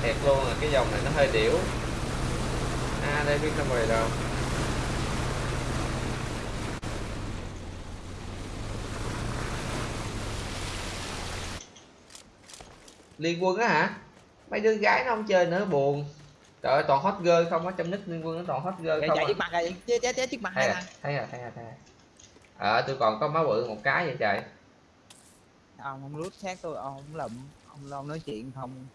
thiệt luôn là cái dòng này nó hơi điểu. À đây biết nó về đâu. Liên quân á hả? Mấy đứa gái nó không chơi nữa buồn. Trời ơi toàn hot girl không á trong nick liên quân nó toàn hot girl chạy không chạy à. trước mặt rồi chết chết chết trước mặt thấy rồi thằng. thấy rồi thấy rồi thấy rồi ờ tôi còn có máu bự một cái vậy trời. Ông không lút xác tôi ông không lụm ông lo nói chuyện không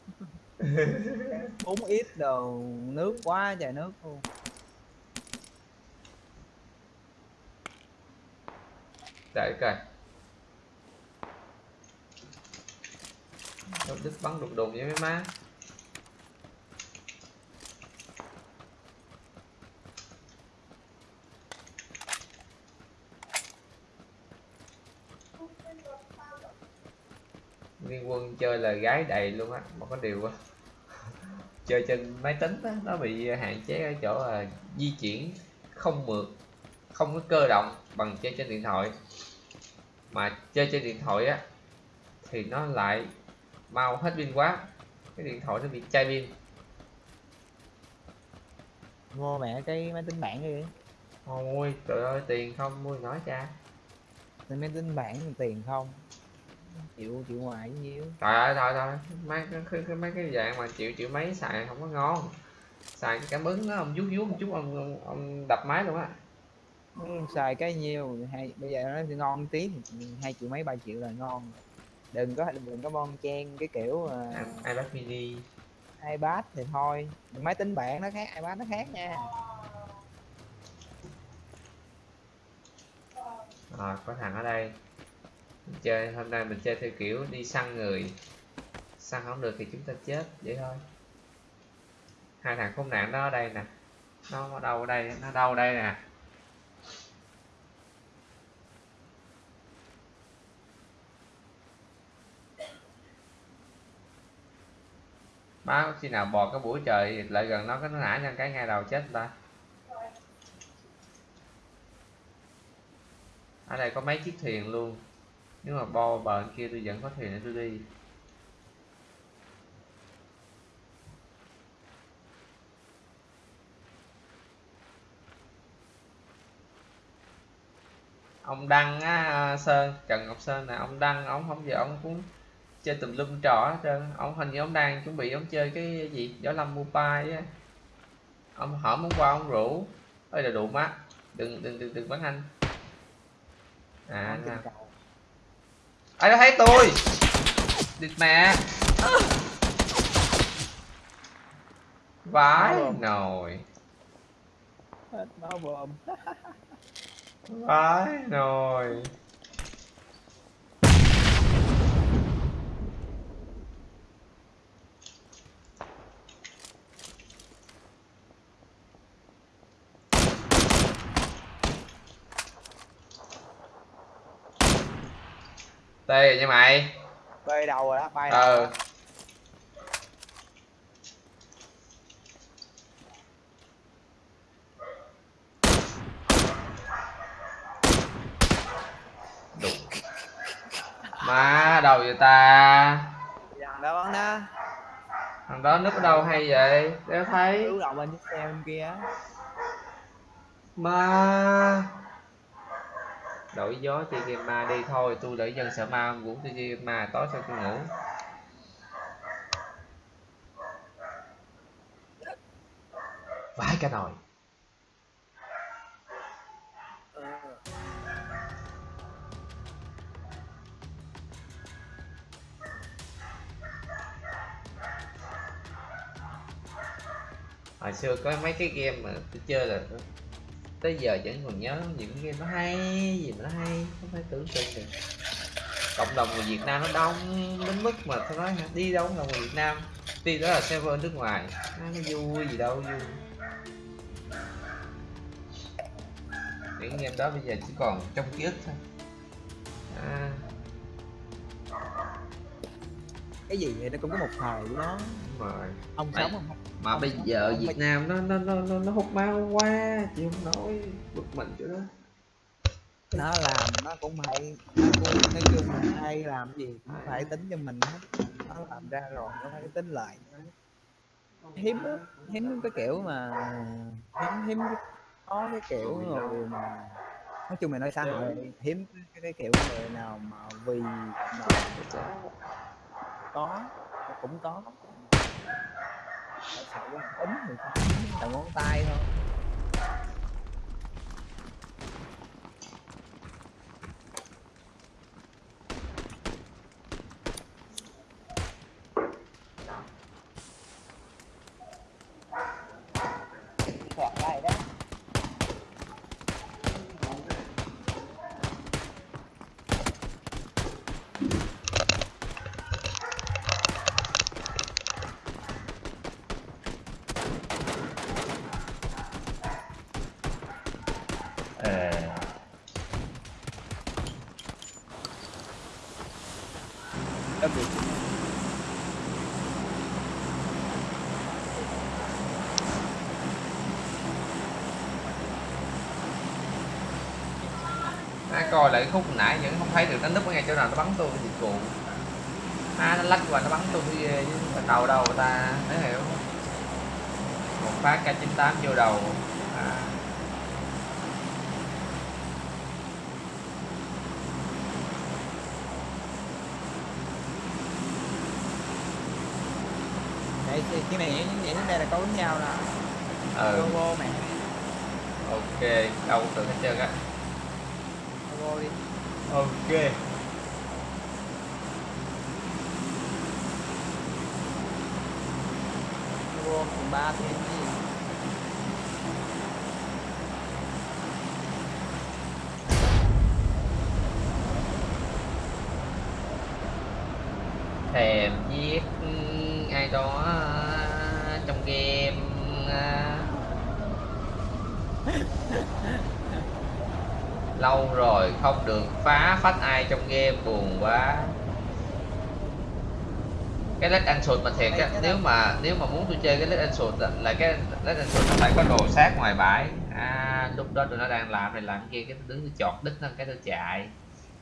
uống ít đồ, nước quá trời nước luôn. Đợi coi. Đâu đứt bắn đục đục vậy mấy má. Liên quân chơi là gái đầy luôn á, mà có điều quá chơi trên máy tính á nó bị hạn chế ở chỗ là di chuyển không mượt không có cơ động bằng chơi trên điện thoại. Mà chơi trên điện thoại á thì nó lại mau hết pin quá cái điện thoại nó bị chai pin. Mua mẹ cái máy tính bảng đi. Ôi trời ơi tiền không? Mua nói cha. Máy tính bảng tiền không chịu chịu ngoài nhiêu trời ơi trời ơi mấy cái, mấy cái dạng mà chịu chịu mấy xài không có ngon. Xài cái cảm ứng nó ông vuốt vuốt một chút ông, ông, ông đập máy luôn á. Ừ, xài cái nhiêu hay bây giờ nó thì ngon tí hai triệu mấy ba triệu là ngon đừng có đừng có bon chen cái kiểu uh, iPad mini. ipad thì thôi. Máy tính bảng nó khác ipad nó khác nha. Rồi có thằng ở đây mình chơi, hôm nay mình chơi theo kiểu đi săn người. Săn không được thì chúng ta chết, vậy thôi. Hai thằng khốn nạn đó ở đây nè. Nó ở đâu ở đây? Nó đâu ở đây nè? Má khi nào bò cái buổi trời, lại gần nó, cái nó nã nhân cái ngay đầu chết người ta. Ở đây có mấy chiếc thuyền luôn nếu mà bo bờ kia tôi vẫn có thuyền để tôi đi. Ông đăng á sơn trần ngọc sơn nè ông đăng ông không giờ ông cũng chơi tùm lum trò hết trơn. Ông hình như ông đang chuẩn bị ông chơi cái gì? Gió lâm mobile á. Ông hỏi hôm qua ông rủ. Ơi là đủ má. Đừng đừng đừng đừng bắn anh. À cầu. Ai nó thấy tôi? Địt mẹ. Vãi nồi. Hết máu vãi nồi tê rồi nha mày. Bay đầu rồi đó bay ờ. đụng má đầu vậy ta? Dàn đó bắn đó. Thằng đó núp ở đâu hay vậy? Đéo thấy. Cứu đầu bên xe bên kia ma đổi gió chơi game ma đi thôi, tôi để dân sợ ma ngủ tôi chơi game ma tối sao tôi ngủ. Vãi cả nồi. Hồi xưa có mấy cái game mà tôi chơi là tới giờ vẫn còn nhớ những game nó hay gì mà nó hay không phải tưởng tượng được. Cộng đồng người Việt Nam nó đông đến mức mà tôi nói đi đâu là người Việt Nam tuy đó là server nước ngoài. Nó, nó vui gì đâu vui. Những game đó bây giờ chỉ còn trong ký ức thôi. À, cái gì vậy? Nó cũng có một thời của nó. Đúng rồi. Ông sống không? mà bây giờ Việt Nam nó nó nó nó, nó hút máu quá chị không nói bực mình chỗ đó. Nó làm nó cũng phải nói chung là ai làm gì cũng phải tính cho mình hết. Nó làm ra rồi nó phải tính lại. Hiếm hiếm cái kiểu mà hiếm hiếm có cái kiểu người mà nói chung là nói xã hội hiếm. cái, cái kiểu người nào mà vì mà có cũng có. Sợ sự là tính thì có ngón tay thôi. Coi lại khúc nãy vẫn không thấy được nó núp ở ngay chỗ nào nó bắn tôi cái dịch vụ. À nó lách qua nó bắn tôi cái ghê chứ Mà đầu đâu người ta thấy hiểu. Một phát k98 vô đầu. À, thì cái này vậy đây là có đánh nhau nè. Ừ. Logo mẹ. Ok đâu được hết trơn á ok. Logo phần 3 cái gì thèm giết ai đó trong game à lâu rồi không được phá phách ai trong game buồn quá. Cái led answer mà thiệt á nếu mà nếu mà muốn tôi chơi cái led answer á, là cái led answer nó phải có đồ sát ngoài bãi. À lúc đó tụi nó đang làm này làm kia cái đứng tôi chọt đít nó cái tôi chạy.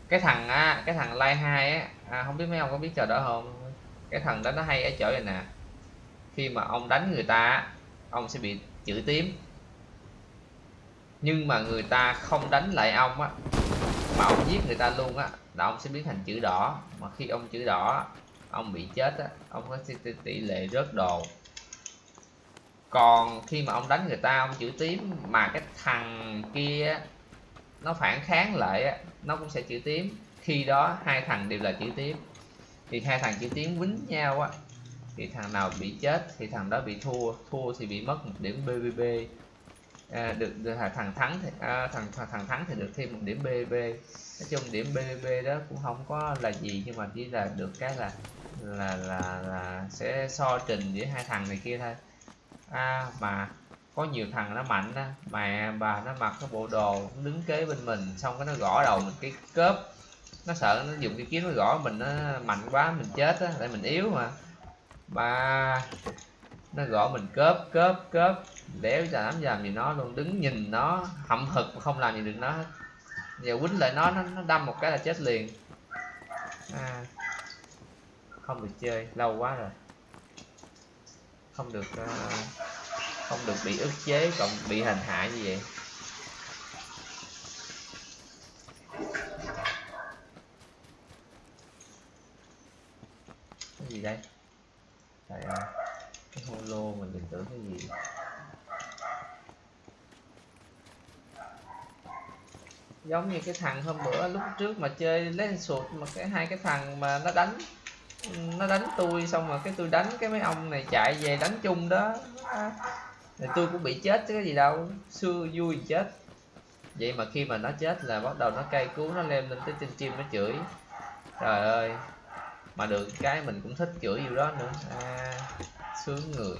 Cái thằng á cái thằng like hai á à, không biết mấy ông có biết trò đó không? Cái thằng đó nó hay ở chỗ này nè. Khi mà ông đánh người ta ông sẽ bị chữ tím nhưng mà người ta không đánh lại ông á, mà ông giết người ta luôn á, là ông sẽ biến thành chữ đỏ. Mà khi ông chữ đỏ, ông bị chết á, ông có tỷ- lệ rớt đồ. Còn khi mà ông đánh người ta, ông chữ tím, mà cái thằng kia nó phản kháng lại á, nó cũng sẽ chữ tím. Khi đó hai thằng đều là chữ tím. Thì hai thằng chữ tím quýnh nhau á, thì thằng nào bị chết thì thằng đó bị thua thua thì bị mất một điểm BBB à, được, được thằng thắng thì à, thằng, thằng thằng thắng thì được thêm một điểm BB nói chung điểm BB đó cũng không có là gì nhưng mà chỉ là được cái là là là là sẽ so trình giữa hai thằng này kia thôi. À, mà có nhiều thằng nó mạnh đó. Mẹ bà nó mặc cái bộ đồ đứng kế bên mình xong cái nó gõ đầu mình cái cớp nó sợ nó dùng cái kiếm nó gõ mình nó mạnh quá mình chết á tại mình yếu mà. Ba nó gõ mình cớp cớp cớp đéo cho dám làm gì nó luôn đứng nhìn nó hậm hực mà không làm gì được nó hết. Giờ quýnh lại nó nó, nó đâm một cái là chết liền. À, không được chơi lâu quá rồi. Không được uh, không được bị ức chế còn bị hành hạ như vậy. Cái gì đây? Trời ơi holo mình đừng tưởng cái gì? Giống như cái thằng hôm bữa lúc trước mà chơi lên sụt mà cái hai cái thằng mà nó đánh nó đánh tôi xong rồi cái tôi đánh cái mấy ông này chạy về đánh chung đó. Thì tôi cũng bị chết chứ cái gì đâu xưa vui chết. Vậy mà khi mà nó chết là bắt đầu nó cay cú nó lem lên tới trên chim nó chửi. Trời ơi mà được cái mình cũng thích chửi nhiều đó nữa. À, sướng người.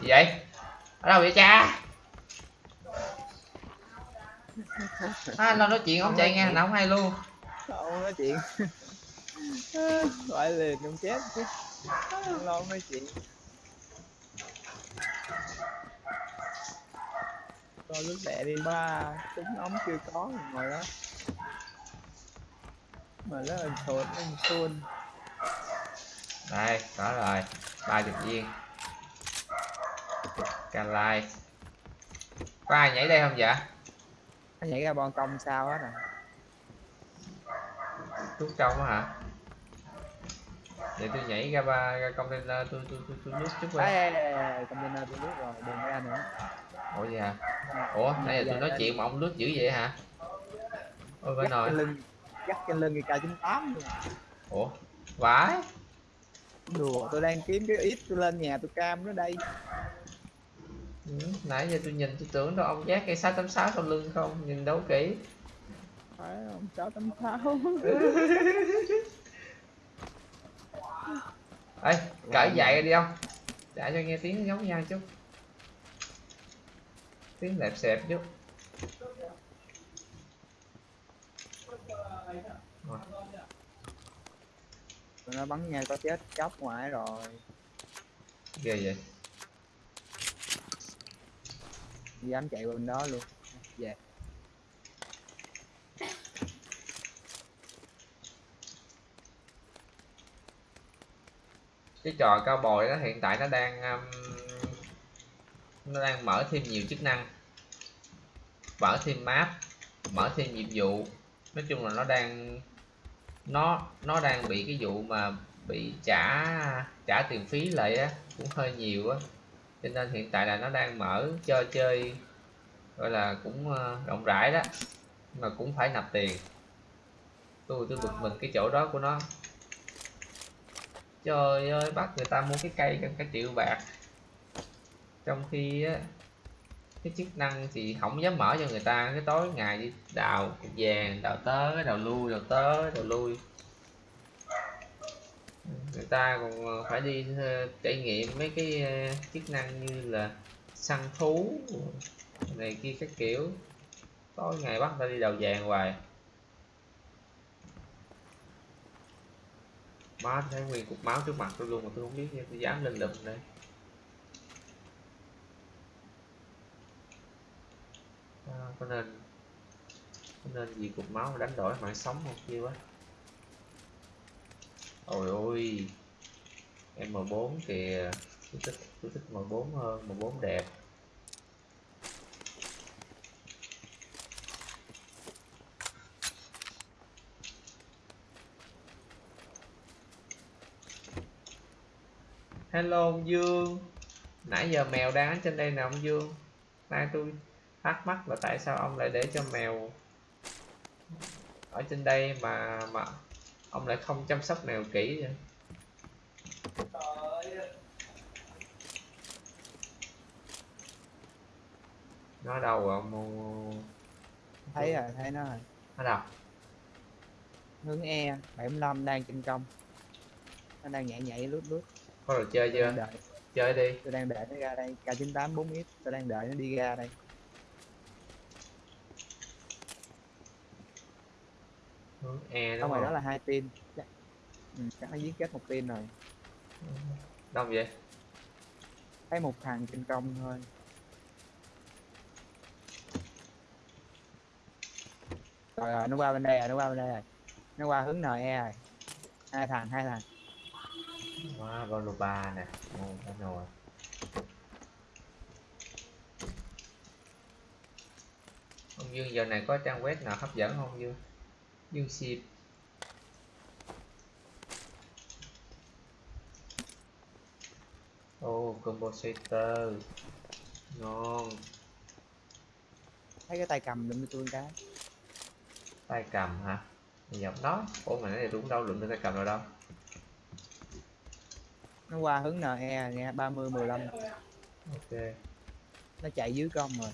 Gì vậy? Ở đâu vậy cha? À, lo nói chuyện ông chạy nghe nào không hay luôn. Không nói chuyện. Gọi liền không chết chứ. Không lo nói chuyện. Coi lúc đẻ đi ba súng ống chưa có ngồi đó. Mà nó là sụt nó xuân đây có rồi ba chục viên can lai. Có ai nhảy đây không vậy nó nhảy ra bon công sao á nè tuốt trong á hả? Để tôi nhảy ra ba ra container tôi tôi tôi tôi lướt chút ê, container tôi biết rồi đừng ra nữa. Ủa vậy hả? Ủa nãy giờ tôi nói chuyện mà ông lướt dữ vậy hả? Ôi dắt nồi. lưng dắt cái lưng cái k 98 luôn. Ủa vãi đùa tôi đang kiếm cái ít tôi lên nhà tôi cam nó đây. Ừ, nãy giờ tôi nhìn tôi tưởng đâu ông giác cây 686 sau lưng không nhìn đâu kỹ. Phải không? sáu tám sáu. Ê cởi dậy đi ông. Trả cho nghe tiếng giống nhau chút. Tiếng lẹp xẹp chút Rồi. Tụi nó bắn nhau có chết chóc ngoài rồi. Ghê vậy. Dám chạy bên đó luôn. Về. Cái trò cao bồi đó hiện tại nó đang um, nó đang mở thêm nhiều chức năng. Mở thêm map mở thêm nhiệm vụ. Nói chung là nó đang nó nó đang bị cái vụ mà bị trả trả tiền phí lại á, cũng hơi nhiều á. Cho nên hiện tại là nó đang mở cho chơi, gọi là cũng ờ, rộng rãi đó, mà cũng phải nạp tiền. Tôi tôi bực mình cái chỗ đó của nó. Trời ơi, bắt người ta mua cái cây gần cả triệu bạc. Trong khi á cái chức năng thì không dám mở cho người ta. Cái tối ngày đi, đào cục vàng, đào tới đào lui, đào tới đào lui. Người ta còn ờ, phải đi ờ, trải nghiệm mấy cái ờ, chức năng như là săn thú, này kia các kiểu. Tối ngày bắt người ta đi đào vàng hoài. Má, thấy nguyên cục máu trước mặt tôi luôn mà tôi không biết tôi dám lên lụm đây. À, có nên có nên vì cục máu đánh đổi mạng sống không? Kia quá. Ôi ôi. M4 kìa. Tôi thích tôi thích M4 hơn M4 đẹp. Hello ông Dương. Nãy giờ mèo đang ở trên đây nè ông Dương. Nay tôi thắc mắc là tại sao ông lại để cho mèo ở trên đây mà mà ông lại không chăm sóc mèo kỹ vậy? Nó đâu rồi ông thấy rồi thấy nó rồi. Nó đâu? Hướng E 75 đang trên công. Nó đang nhảy nhảy lướt lướt. Có đồ chơi chưa? đợi. Chơi đi. Tôi đang đợi nó ra đây. K98 4x tôi đang đợi nó đi ra đây hướng e đúng ngoài đó không? là hai team chắc, ừ, chắc nó giết chết một team rồi. Đông vậy? Thấy một thằng trên công thôi. Rồi rồi nó qua bên đây rồi nó qua bên đây rồi. Nó qua hướng NE rồi. Hai thằng hai thằng. Wow, Golo 3 nè. Đã rồi Ông Dương giờ này có trang web nào hấp dẫn không Dương? ยี่สิบโอ้คอมโบเซเตอร์ ngon. Thấy cái tay cầm lượm cho tôi cái. Tay cầm hả? Dọc đó ủa mà nói thì đúng đâu lượm được tay cầm rồi đâu? Nó qua hướng NE nghe 30 15 ok. Nó chạy dưới con rồi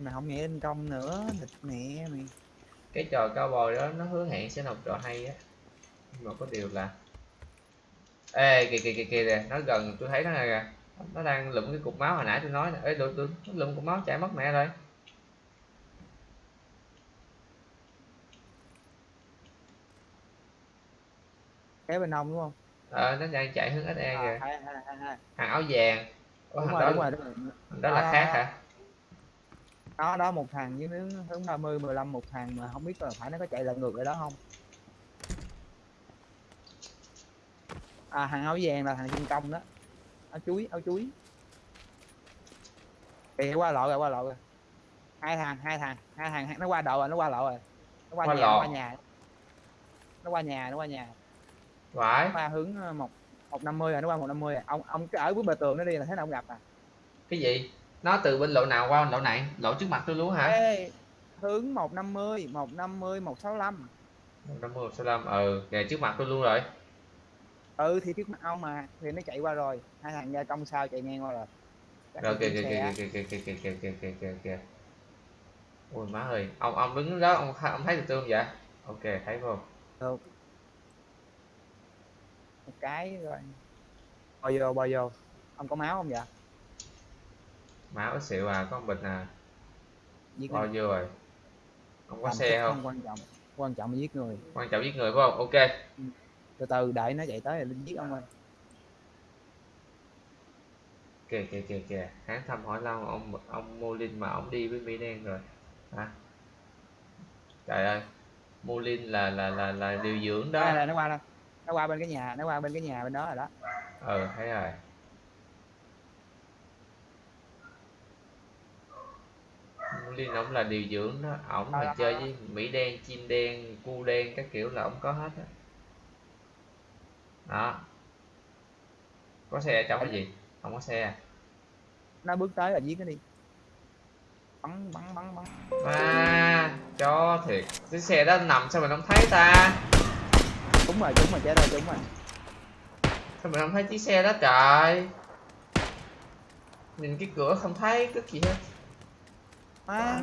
mà không nhảy lên công nữa thịt mẹ mày. Cái trò cao bồi đó nó hứa hẹn sẽ một trò hay á. Nhưng mà có điều là ê kìa kìa kìa kìa nó gần tôi thấy nó này kìa. Nó đang lụm cái cục máu hồi nãy tôi nói nè. Ê tôi tôi nó lụm cục máu chạy mất mẹ rồi. Kế bên ông đúng không? Ờ nó đang chạy hướng SE à, kìa. Hai, hai, hai, hai. hàng áo vàng. Ủa, đúng rồi đó đúng rồi đúng rồi. đó là À. khác hả đó đó một thằng với hướng hướng 30 15 một thằng mà không biết là phải nó có chạy lại ngược lại đó không? À thằng áo vàng là thằng trên công đó. Áo chuối áo chuối. Thì qua lộ rồi qua lộ rồi hai thằng hai thằng hai thằng nó qua độ rồi nó qua lộ rồi. Nó qua, Qua nhà lộ. nó qua nhà. Nó qua nhà nó qua nhà. Phải. Nó qua hướng ờ, một một năm mươi rồi nó qua một năm mươi ông ông cứ ở cuối bờ tường nó đi là thế nào ông gặp à. Cái gì nó từ bên lộ nào qua lộ này lộ trước mặt tôi luôn hả Ê, hướng 150, 150, 165. năm mươi sáu mươi ừ kìa trước mặt tôi luôn rồi Ừ thì trước mắt ông mà, thì nó chạy qua rồi. Hai thằng gia công sao chạy ngang qua rồi. Chắc rồi kìa kìa kìa kìa kìa kìa kìa kìa kìa kìa kìa ôi má ơi ông ông đứng đó ông ông thấy được tôi không vậy ok thấy không Được. Một cái rồi. Bò vô, bò vô. Ông có máu không vậy? Máu xịu à có một bịch à. Giết bao nhiêu rồi? Không có Làm xe thích không? quan trọng. Quan trọng là giết người. quan trọng giết người phải không? Ok. Từ từ đợi nó chạy tới rồi lên giết ông ơi. kìa kìa kìa kìa hắn thăm hỏi lâu ông ông Molin mà ông đi với Mỹ đen rồi. Hả? Trời ơi Molin là là là là điều dưỡng đó. là nó qua đâu? Nó qua bên cái nhà, nó qua bên cái nhà bên đó rồi đó. ừ thấy rồi Molin ông là điều dưỡng đó. Ổng mà đó, chơi với Mỹ đen chim đen cu đen các kiểu là ông có hết á. Đó. Có xe trong cái gì? Không có xe à? Nó bước tới là giết nó đi. Bắn bắn bắn bắn. à cho thiệt. Cái xe đó nằm sao mình không thấy ta? Đúng rồi, đúng rồi, chết rồi, đúng rồi. sao mình không thấy chiếc xe đó trời? Nhìn cái cửa không thấy cái gì hết À,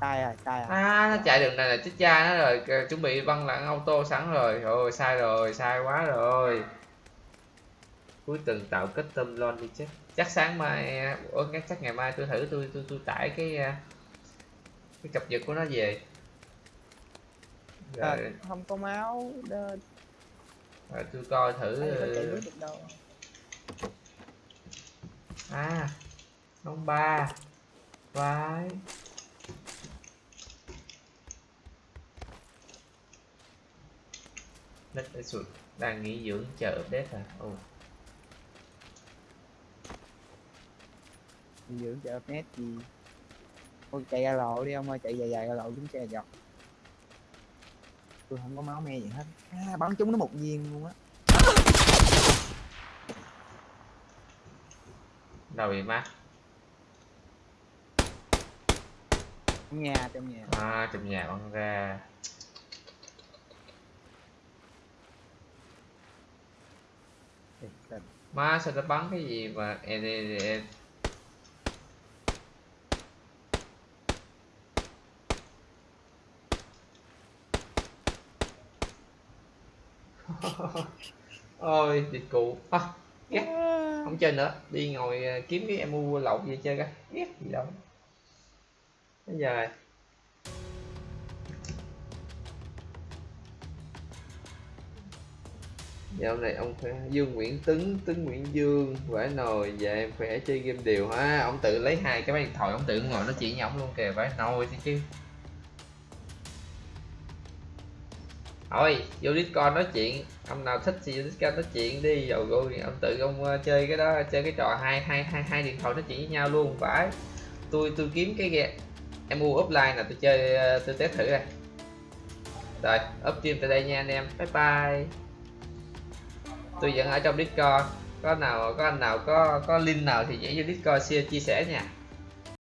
sai rồi, sai rồi. à. Nó chạy đường này là chết cha nó rồi. Chuẩn bị băng lặn auto sẵn rồi. Rồi sai rồi sai quá rồi. Cuối tuần tạo kết tâm lon đi chứ. Chắc sáng mai ủa chắc ngày mai tôi thử tôi tôi tôi tải cái à, cái cập nhật của nó về. À, rồi, không có máu đơ. Rồi tôi coi thử à ông ba vai. Đất ở sụt. Đang nghỉ dưỡng chờ update à ồ. Đi dưỡng chợ net gì Thôi chạy ra lộ đi ông ơi chạy dài dài ra lộ chúng xe dọc. Tôi không có máu me gì hết. À, bắn trúng nó một viên luôn á. Đâu bị má trong nhà trong nhà. À trong nhà bắn ra. Má sao nó bắn cái gì mà? E e e ôi dịch cụ. À, ghét. Không chơi nữa. Đi ngồi ờ, kiếm cái emu lậu về chơi coi. Ghét gì đâu bây giờ dạo này ông khỏe, dương nguyễn tấn tấn nguyễn dương vãi nồi dạ em khỏe, chơi game đều ha. Ông tự lấy hai cái máy điện thoại, ông tự ngồi nói chuyện với ông luôn kìa vãi nồi thì chứ. Thôi, vô discord nói chuyện. Ông nào thích thì vô discord nói chuyện đi. Dầu rồi ông tự ông ờ, chơi cái đó, chơi cái trò hai hai hai hai điện thoại nói chuyện với nhau luôn. Phải. Tôi tôi kiếm cái em mua offline là tôi chơi ờ, tôi test thử đây. Rồi up stream tại đây nha anh em. Bye bye. Tôi vẫn ở trong discord. Có nào, có anh nào, có có link nào thì nhảy vô discord chia chia sẻ nha.